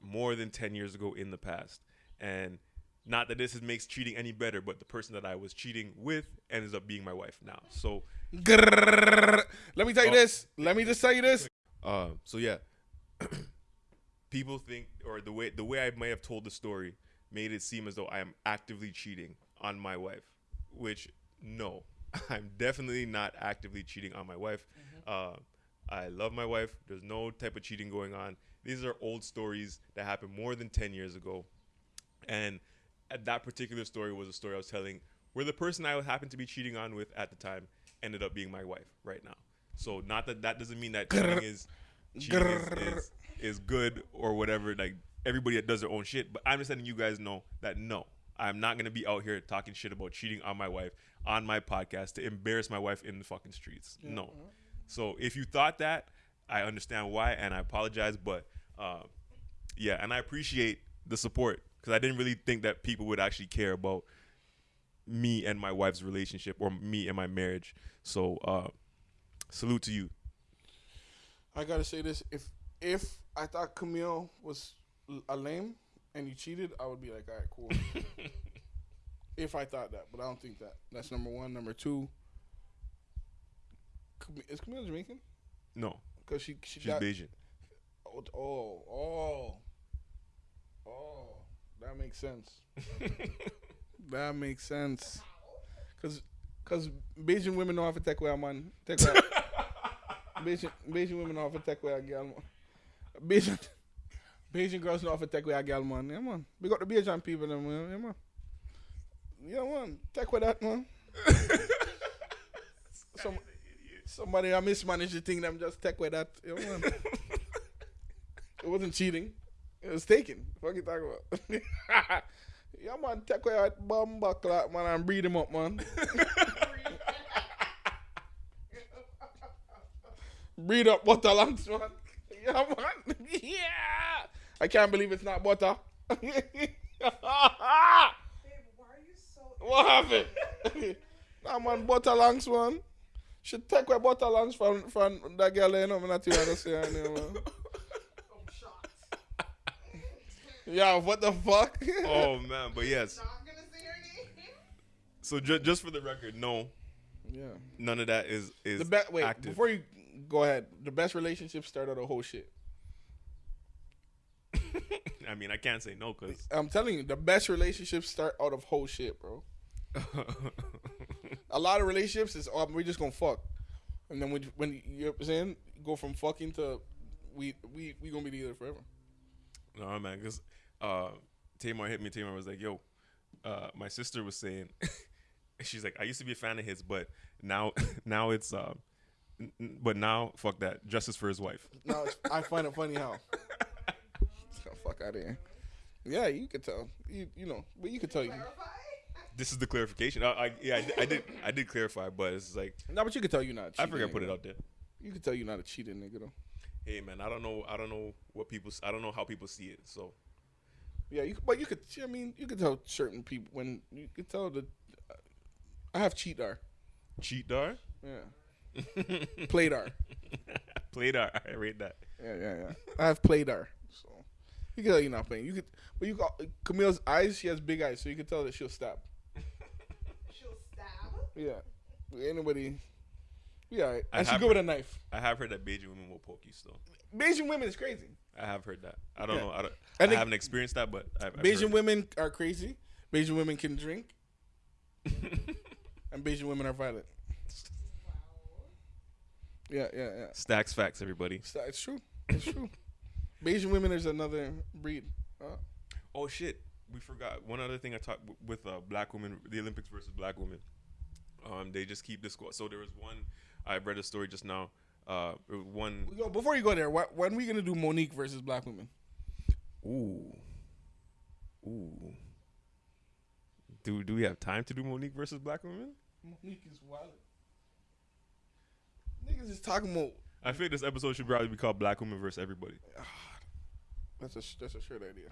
more than 10 years ago in the past and not that this is, makes cheating any better but the person that i was cheating with ends up being my wife now so. Let me tell you Oh. this. Let me just tell you this. uh, so yeah (clears throat) people think or the way the way i may have told the story made it seem as though i am actively cheating on my wife which no (laughs) i'm definitely not actively cheating on my wife uh, i love my wife there's no type of cheating going on these are old stories that happened more than 10 years ago. And uh, that particular story was a story i was telling where the person i happened to be cheating on with at the time ended up being my wife right now. So not that that doesn't mean that cheating is cheating is, is, is good or whatever like everybody that does their own shit but i'm just letting you guys know that no i'm not gonna be out here talking shit about cheating on my wife on my podcast to embarrass my wife in the fucking streets. No. So if you thought that i understand why and i apologize but uh, yeah and i appreciate the support because i didn't really think that people would actually care about me and my wife's relationship or me and my marriage so uh, salute to you I gotta say this. If if I thought Camille was a lame and you cheated, I would be like, all right, cool. (laughs) if I thought that, but I don't think that. That's number one. Number two. Is Camille Jamaican? no Because she she she's got Bajan oh oh oh oh that makes sense. (laughs) that makes sense. Cause, cause Bajan women know how to take away a man. Take away. (laughs) Bajan, Bajan women know how to take away a girl. Man. Bajan, Bajan girls know how to take away a girl, man. Yeah, man. We got the Bajan people, them, man. Yeah, man. Yeah, man. Take away that, man. (laughs) Some, somebody I mismanaged the thing. Them just take away that. Yeah, man. It wasn't cheating. It was taken. are you talking about? (laughs) yeah, man. Take away that bomb buckler, man, and breed him up, man. (laughs) breed up butter lungs, man. (laughs) Yeah, man. Yeah. I can't believe it's not butter. Why are you so? what happened? nah, man, butter lungs, man. Should take away butter lungs from from that girl, you know, me not say her name, man. Yeah, what the fuck? (laughs) Oh man, but yes. Not gonna say her name. So ju- just for the record, no, yeah. none of that is is The best. Wait, active. before you go ahead, the best relationship started the whole shit. (laughs) I mean, I can't say no because (laughs) I'm telling you, the best relationships start out of whole shit, bro. A lot of relationships is oh, we're just gonna fuck, and then when when you know saying, go from fucking to we we we gonna be together forever. No man, because uh, Tamar hit me. Tamar was like, "Yo, uh, my sister was saying, (laughs) she's like, I used to be a fan of his, but now (laughs) now it's um, but now fuck that, justice for his wife." (laughs) No, I find it funny how. Oh, fuck out of here. Yeah, you could tell. You you know, but you could tell you. This is the clarification. I, I yeah, I, did- I did I did clarify, but it's like No, but you could tell you're not. a I cheating forgot to put it out there. You could tell you're not a cheating nigga though. Hey man, I don't know. I don't know what people. I don't know how people see it. So Yeah, you, but you could. I mean, you could tell certain people when you could tell that. I have cheatar. cheat dar, Yeah, (laughs) playdar. played dar. I rate that. Yeah, yeah, yeah. I have playdar. So you can tell you're not playing. You could, but you got Camille's eyes. She has big eyes, so you can tell that she'll stab. (laughs) She'll stab. Yeah, anybody. Right. I and she have good with a knife. I have heard that Bajan women will poke you still. Bajan women is crazy. I have heard that. I don't Yeah. know. I, don't, I I, haven't experienced that, but I've, I've Bajan heard it. women are crazy. Bajan women can drink, and Bajan women are violent. (laughs) Yeah, yeah, yeah. Stacks facts, everybody. It's true. It's true. Bajan women is another breed. Uh, Oh shit, we forgot one other thing. I talked with uh, black women, the Olympics versus black women. Um, they just keep this. So there was one. I read a story just now. Uh, one. yo, before you go there, wh- when we gonna do Mo'Nique versus black women? Ooh, ooh. Do do we have time to do Mo'Nique versus black women? Mo'Nique is wild. Niggas is talking about. I feel like this episode should probably be called Black Women versus Everybody. That's a sh- that's a shirt idea.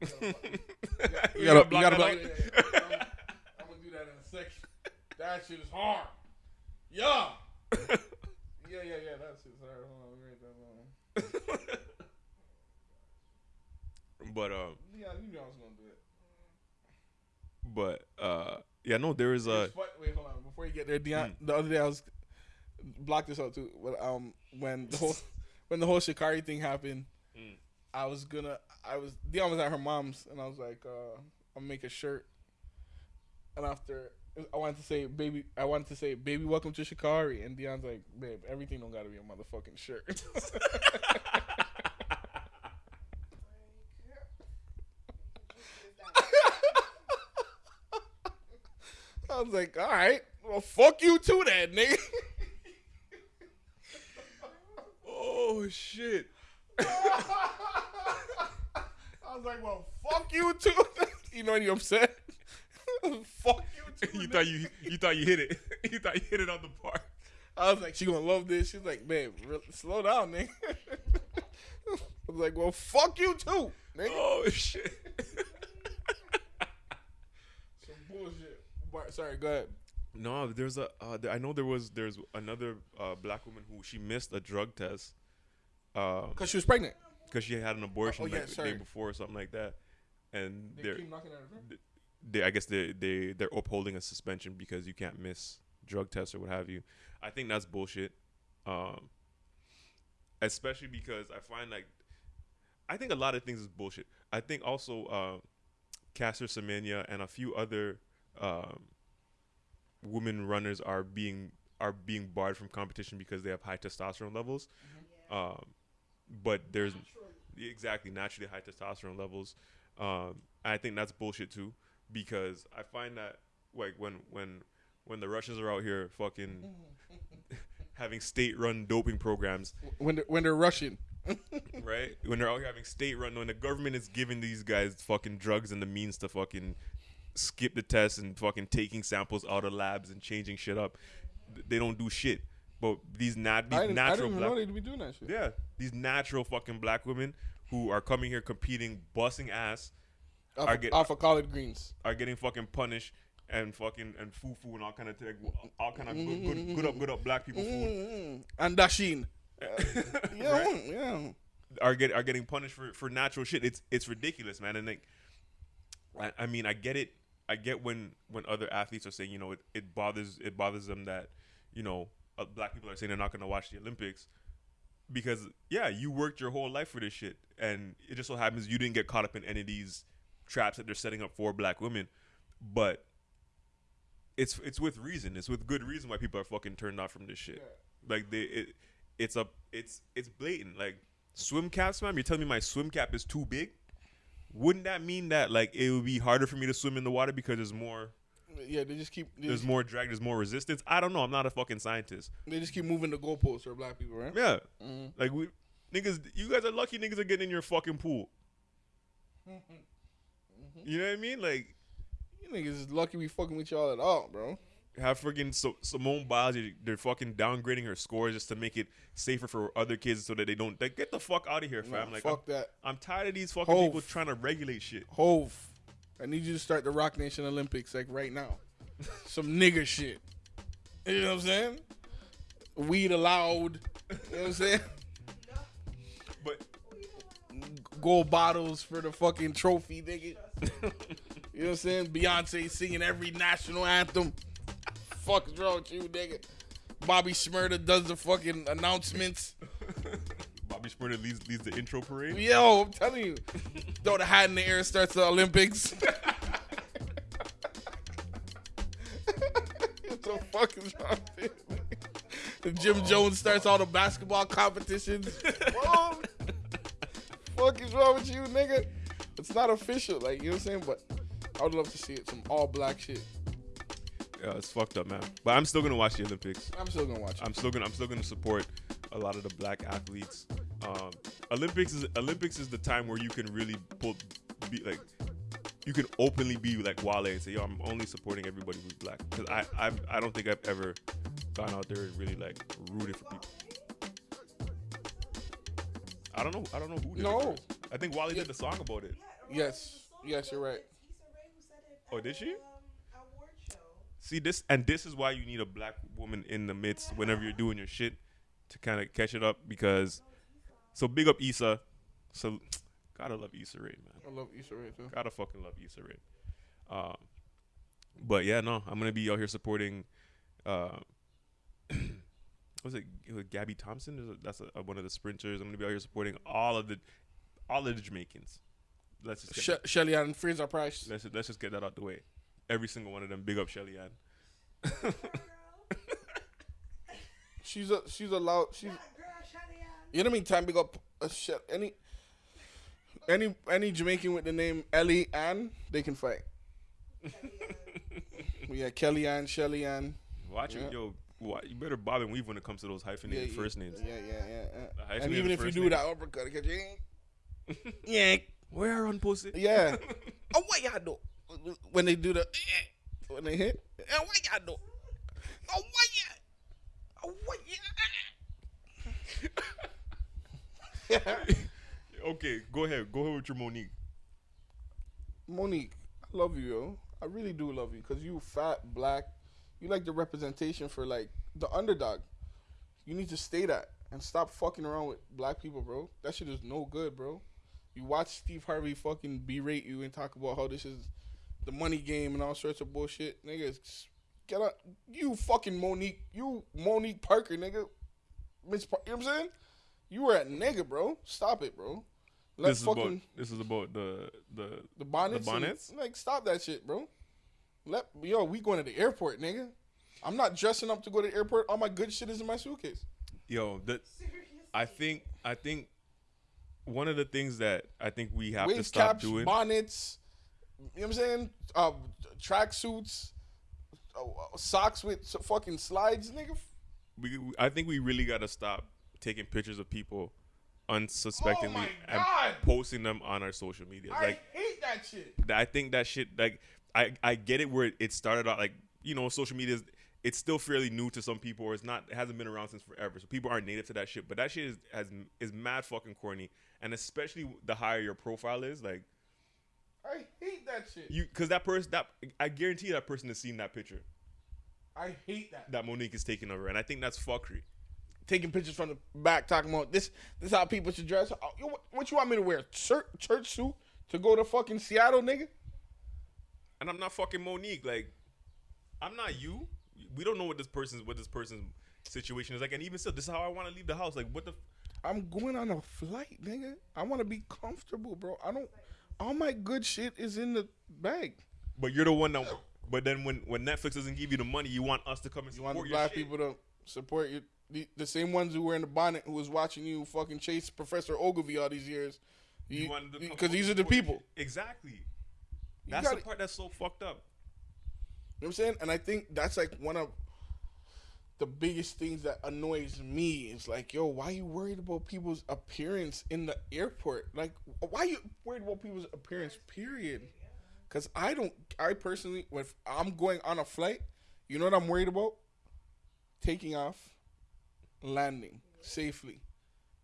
you (laughs) You gotta, block you gotta that be out? like, I'm, (laughs) I'm gonna do that in a second. That shit is hard. Yeah. (laughs) yeah, yeah, yeah. That shit's hard. Hold on, let me write that. (laughs) But um, Yeah, you knew I was gonna do it. but uh, yeah, no, there is a. Wait, hold on. Before you get there, Dion, Hmm. the other day I was blocked this out too. But um, when the whole (laughs) when the whole Sha'Carri thing happened, Mm. I was gonna. I was Dion was at her mom's, and I was like, uh, I'll make a shirt. And after I wanted to say, baby, I wanted to say, baby, welcome to Sha'Carri, and Dion's like, babe, everything don't gotta be a motherfucking shirt. (laughs) I was like, all right, well, fuck you too, that nigga. (laughs) oh shit! (laughs) I was like, well, fuck you too. you know, you upset. (laughs) fuck you (laughs) too. you thought you you thought you hit it. (laughs) you thought you hit it on the park. I was like, she gonna love this. She's like, re- slow down, nigga. I was like, well, fuck you too, nigga. Oh shit! Some bullshit. But, sorry, go ahead. no, there's a. Uh, I know there was. There's another uh, black woman who she missed a drug test. Um, Cause she was pregnant. because she had an abortion Oh, yeah, like the day before or something like that, and They they're keep knocking at her door. They I guess they they they're upholding a suspension because you can't miss drug tests or what have you. I think that's bullshit. Um, especially because I find like I think a lot of things is bullshit. I think also uh, Caster Semenya and a few other um, women runners are being are being barred from competition because they have high testosterone levels. Um, but there's exactly naturally high testosterone levels. Um, I think that's bullshit too because I find that like when when when the Russians are out here fucking (laughs) having state-run doping programs, when they're, when they're Russian. (laughs) right? When they're out here having state-run, when the government is giving these guys fucking drugs and the means to fucking skip the test and fucking taking samples out of labs and changing shit up, they don't do shit. But these nat I these didn't, I natural didn't even black know they'd be doing that shit. yeah, these natural fucking black women who are coming here competing, busting ass, Off, I get- off of collard greens. are getting fucking punished and fucking and foo foo and all kind of like, all kind of good, good, good up good up black people food Mm, and dasheen. Yeah, (laughs) Right? yeah. are get are getting punished for for natural shit. It's it's ridiculous, man. And like, I, I mean, I get it. I get when when other athletes are saying, you know, it, it bothers it bothers them that, you know, uh, black people are saying they're not going to watch the Olympics because yeah, you worked your whole life for this shit, and it just so happens you didn't get caught up in any of these traps that they're setting up for black women, but. It's it's with reason. It's with good reason why people are fucking turned off from this shit. Like they, it, it's a, it's it's blatant. Like swim caps, man. You're telling me my swim cap is too big? Wouldn't that mean that like it would be harder for me to swim in the water because there's more, Yeah, they just keep they there's just, more drag, there's more resistance? I don't know. I'm not a fucking scientist. they just keep moving the goalposts for black people, right? Yeah, Mhm. like we niggas, you guys are lucky. Niggas are getting in your fucking pool. (laughs) Mm-hmm. You know what I mean? Like You niggas is lucky we fucking with y'all at all, bro. have freaking so, Simone Biles, they- they're fucking downgrading her scores just to make it safer for other kids so that they don't. Like, get the fuck out of here, Nah, fam. like, I'm, fuck that. I'm tired of these fucking Hove. people trying to regulate shit. Hove, I need you to start the Roc Nation Olympics like right now. (laughs) Some nigger shit. You know what I'm saying? Weed allowed. You know what I'm saying? Gold bottles for the fucking trophy, nigga. You know what I'm saying? Beyonce singing every national anthem. Fuck is wrong with you, nigga? Bobby Shmurda does the fucking announcements. Bobby Shmurda leads leads the intro parade. Yo, I'm telling you. Throw the hat in the air, starts the Olympics. (laughs) what the fuck is wrong with you? And Jim Jones starts all the basketball competitions. (laughs) Whoa. Fuck is wrong with you, nigga? It's not official, like you know what I'm saying? But I would love to see it, some all black shit. Yeah, it's fucked up, man. But I'm still gonna watch the Olympics. I'm still gonna watch it. I'm still gonna I'm still gonna support a lot of the black athletes. Um, Olympics is Olympics is the time where you can really pull, be like, you can openly be like Wale and say, yo, I'm only supporting everybody who's black. Because I, I I don't think I've ever gone out there and really like rooted for people. I don't know. I don't know who did No. it first. I think Wale did the song about it. Yes. Yes, you're right. Oh, did she? See this, and this is why you need a black woman in the midst whenever you're doing your shit to kind of catch it up. Because, so big up Issa. So, gotta love Issa Rae, man. I love Issa Rae too. Gotta fucking love Issa Rae. Um, but yeah, no, I'm gonna be out here supporting. Uh, was it, it was Gabby Thompson? There's a- That's a, one of the sprinters. I'm gonna be out here supporting all of the, all of the Jamaicans. Let's just get She- Shelly Ann Fraser Pryce. Let's let's just get that out the way. Every single one of them. Big up Shelly Ann. (laughs) She's a she's a loud she's you know what I mean time big up uh, a shit any any any Jamaican with the name Ellie Ann they can fight. (laughs) yeah, Kelly Ann, Shelly Ann. Watch Yeah. it, yo. You better bob and weave when it comes to those hyphenated yeah, first names. Yeah, yeah, yeah. yeah. And even if you do name. that uppercut, you. Eh? (laughs) Yeah, Where on pussy? yeah. (laughs) oh, what y'all do when they do the eh? when they hit? Yeah, what y'all do? Oh, what y'all? Oh, what y'all? (laughs) okay, go ahead. Go ahead with your Mo'Nique. Mo'Nique, I love you, yo. I really do love you because you fat, black. You like the representation for like the underdog. You need to stay that and stop fucking around with black people, bro. That shit is no good, bro. You watch Steve Harvey fucking berate you and talk about how this is the money game and all sorts of bullshit, niggas. Get up, you fucking Mo'Nique, you Mo'Nique Parker, nigga. Miss, Par- you know what I'm saying? You were at nigga, bro. Stop it, bro. Let this is fucking about this is about the the the bonnets. The and- bonnets? like, stop that shit, bro. Let yo, we going to the airport, nigga. I'm not dressing up to go to the airport. All my good shit is in my suitcase. Yo, that I think I think one of the things that I think we have to Wave stop caps, doing. bonnets. You know what I'm saying? Uh, track suits, uh, socks with fucking slides, nigga. we, we- I think we really got to stop taking pictures of people unsuspectingly Oh and posting them on our social media. I Like hate that shit. I think that shit like I I get it where it started out like you know social media is it's still fairly new to some people or it's not it hasn't been around since forever so people aren't native to that shit but that shit is has is mad fucking corny and especially the higher your profile is like I hate that shit. you because that person that I guarantee that person has seen that picture I hate that. that Mo'Nique is taking over and I think that's fuckery Taking pictures from the back, talking about this. This how people should dress. Oh, what, what you want me to wear? Church, church suit to go to fucking Seattle, nigga? And I'm not fucking Mo'Nique. Like, I'm not you. We don't know what this person's what this person's situation is like. And even still, this is how I want to leave the house. Like, what the? F- I'm going on a flight, nigga. I want to be comfortable, bro. I don't. All my good shit is in the bag. but you're the one that. But then when when Netflix doesn't give you the money, you want us to come and You support want the black shit. people to support you. The, the same ones who were in the bonnet who was watching you fucking chase Professor Oglevee all these years. You want Because these are the people. Exactly. You That's gotta- the part that's so fucked up. You know what I'm saying? And I think that's like one of the biggest things that annoys me is like, yo, why are you worried about people's appearance in the airport? Like, why you worried about people's appearance? Period. Because I don't. I personally, if I'm going on a flight, you know what I'm worried about? Taking off, landing safely.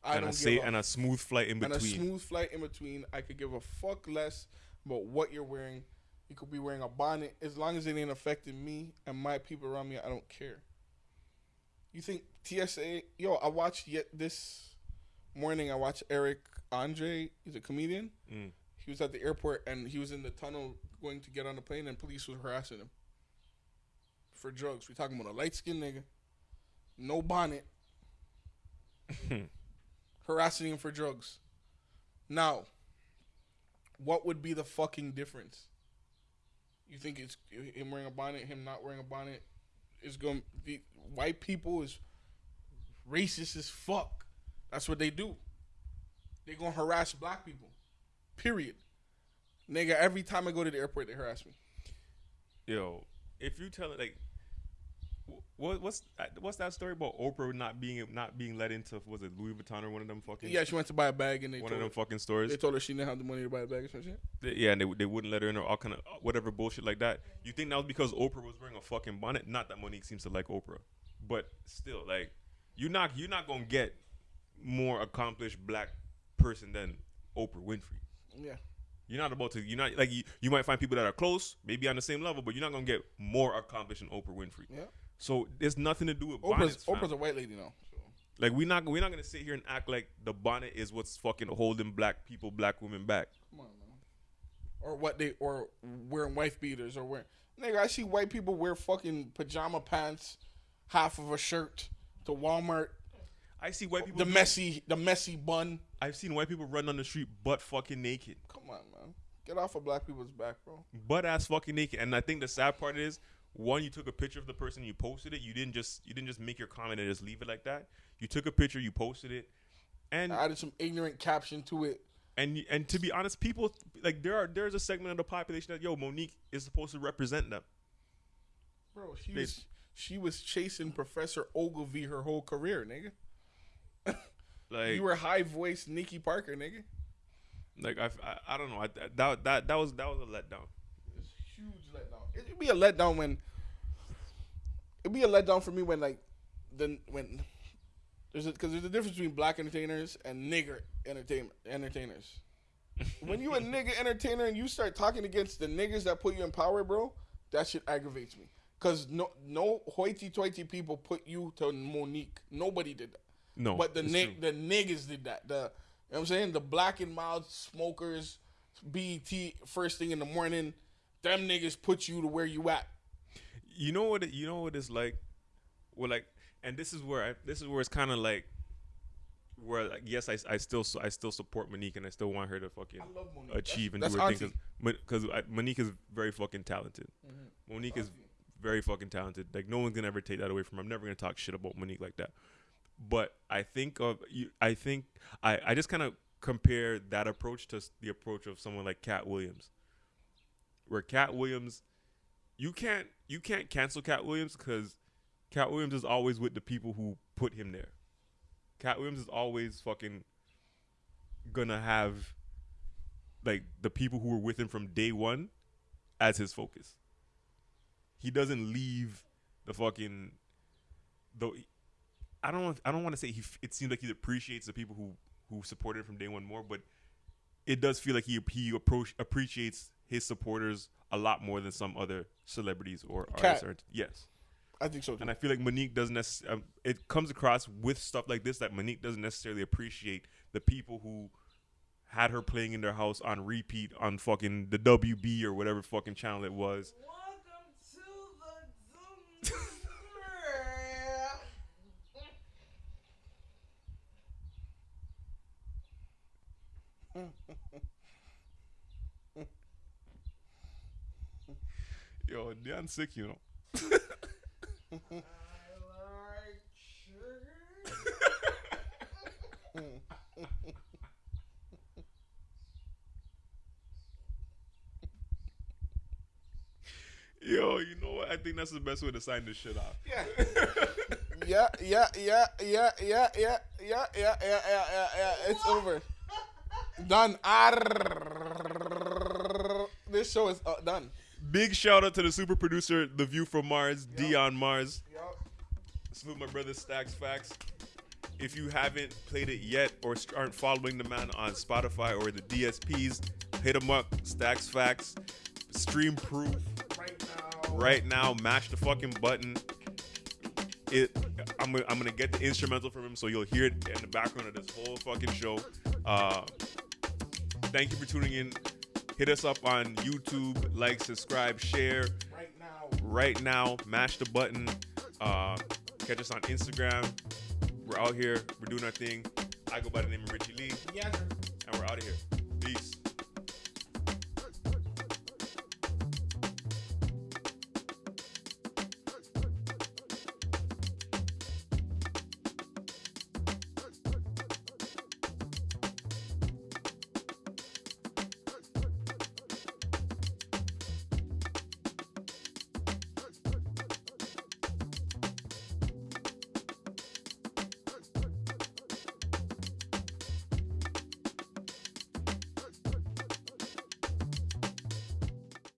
I and don't a give say a and a smooth flight in between. and a smooth flight in between. I could give a fuck less about what you're wearing. You could be wearing a bonnet as long as it ain't affecting me and my people around me. I don't care. You think TSA? Yo, I watched yet this morning. I watched Eric Andre. He's a comedian. Mm. He was at the airport and he was in the tunnel going to get on the plane, and police was harassing him for drugs. We talking about a light skinned nigga, no bonnet, (laughs) harassing him for drugs. Now, what would be the fucking difference? You think it's him wearing a bonnet, him not wearing a bonnet? Is going to be white people is racist as fuck. That's what they do. They're gonna harass black people. Period. Nigga, every time I go to the airport, they harass me. Yo, if you tell it like, what what's uh, what's that story about Oprah not being not being let into was it Louis Vuitton or one of them fucking Yeah, she went to buy a bag and they one told of them her, fucking stores? they told her she didn't have the money to buy a bag or some shit. They- Yeah, and they, they wouldn't let her in or all kind of uh, whatever bullshit like that. You think that was because Oprah was wearing a fucking bonnet? Not that Mo'Nique seems to like Oprah, but still, like you're not you're not gonna get more accomplished black person than Oprah Winfrey. Yeah. You're not about to. You're not like you. You might find people that are close, maybe on the same level, but you're not gonna get more accomplished than Oprah Winfrey. Yeah. So there's nothing to do with Oprah's bonnets. Oprah's a white lady now. So. Like we're not we're not gonna sit here and act like the bonnet is what's fucking holding black people, black women back. Come on, man. Or what they or wearing wife beaters or wearing nigga. I see white people wear fucking pajama pants, half of a shirt to Walmart. I see white people. The messy, the messy bun. I've seen white people run on the street butt fucking naked, Come on, man. Get off of black people's back, bro. butt ass fucking naked. And I think the sad part is, one, you took a picture of the person, you posted it. You didn't just you didn't just make your comment and just leave it like that. You took a picture, you posted it, and I added some ignorant caption to it. and and to be honest, people like there are there's a segment of the population that yo Mo'Nique is supposed to represent them. Bro, she They- was she was chasing Professor Oglevee her whole career, nigga. (laughs) Like you were high voiced Nikki Parker, nigga. like I, I I don't know I, that that that was that was a letdown. It's a huge letdown. It'd be a letdown when it'd be a letdown for me when like then when there's because there's a difference between black entertainers and nigger entertainment entertainers. (laughs) when you a nigger entertainer and you start talking against the niggers that put you in power, bro, that shit aggravates me. Cause no no hoity toity people put you to Mo'Nique. Nobody did that. No, But the nig- the niggas did that. The you know what I'm saying? The black and mild smokers, BET first thing in the morning, them niggas put you to where you at. You know what? You know what it's like. Well, like, and this is where I, this is where it's kind of like where like, yes, I, I still I still support Mo'Nique and I still want her to fucking achieve that's, and that's do her thing because Mo'Nique is very fucking talented. Mm-hmm. Mo'Nique is very fucking talented. Like no one's gonna ever take that away from. her. I'm never gonna talk shit about Mo'Nique like that. But I think of you. I think I I just kind of compare that approach to the approach of someone like Katt Williams where Katt Williams, you can't you can't cancel Katt Williams because Katt Williams is always with the people who put him there. Katt Williams is always fucking gonna have like the people who were with him from day one as his focus. He doesn't leave the fucking though. I don't. I don't want to say he. It seems like he appreciates the people who who supported him from day one more, but it does feel like he he approach appreciates his supporters a lot more than some other celebrities or artists. Or, yes. I think so. Too. And I feel like Mo'Nique doesn't um, it comes across with stuff like this that Mo'Nique doesn't necessarily appreciate the people who had her playing in their house on repeat on fucking the WB or whatever fucking channel it was. (laughs) Yo, Dion sick, you know. I like sugar. Yo, you know what? I think that's the best way to sign this shit off. Yeah. yeah, yeah, yeah, yeah, yeah, yeah, yeah, yeah, yeah, yeah, yeah. It's over. Done. Arr. This show is uh, done. Big shout out to the super producer, The View from Mars, yep. Dion Mars. Yep. Salute my brother Stacks Facts. If you haven't played it yet or aren't following the man on Spotify or the DSPs, hit him up. Stacks Facts, Stream Proof. Right now. Right now, mash the fucking button. It, I'm, gonna, I'm gonna get the instrumental from him so you'll hear it in the background of this whole fucking show. Uh, thank you for tuning in Hit us up on YouTube, like, subscribe, share Right now. right now. Mash the button. Uh, catch us on Instagram. We're out here. We're doing our thing. I go by the name of Richie Lee, Yeah. and we're out of here.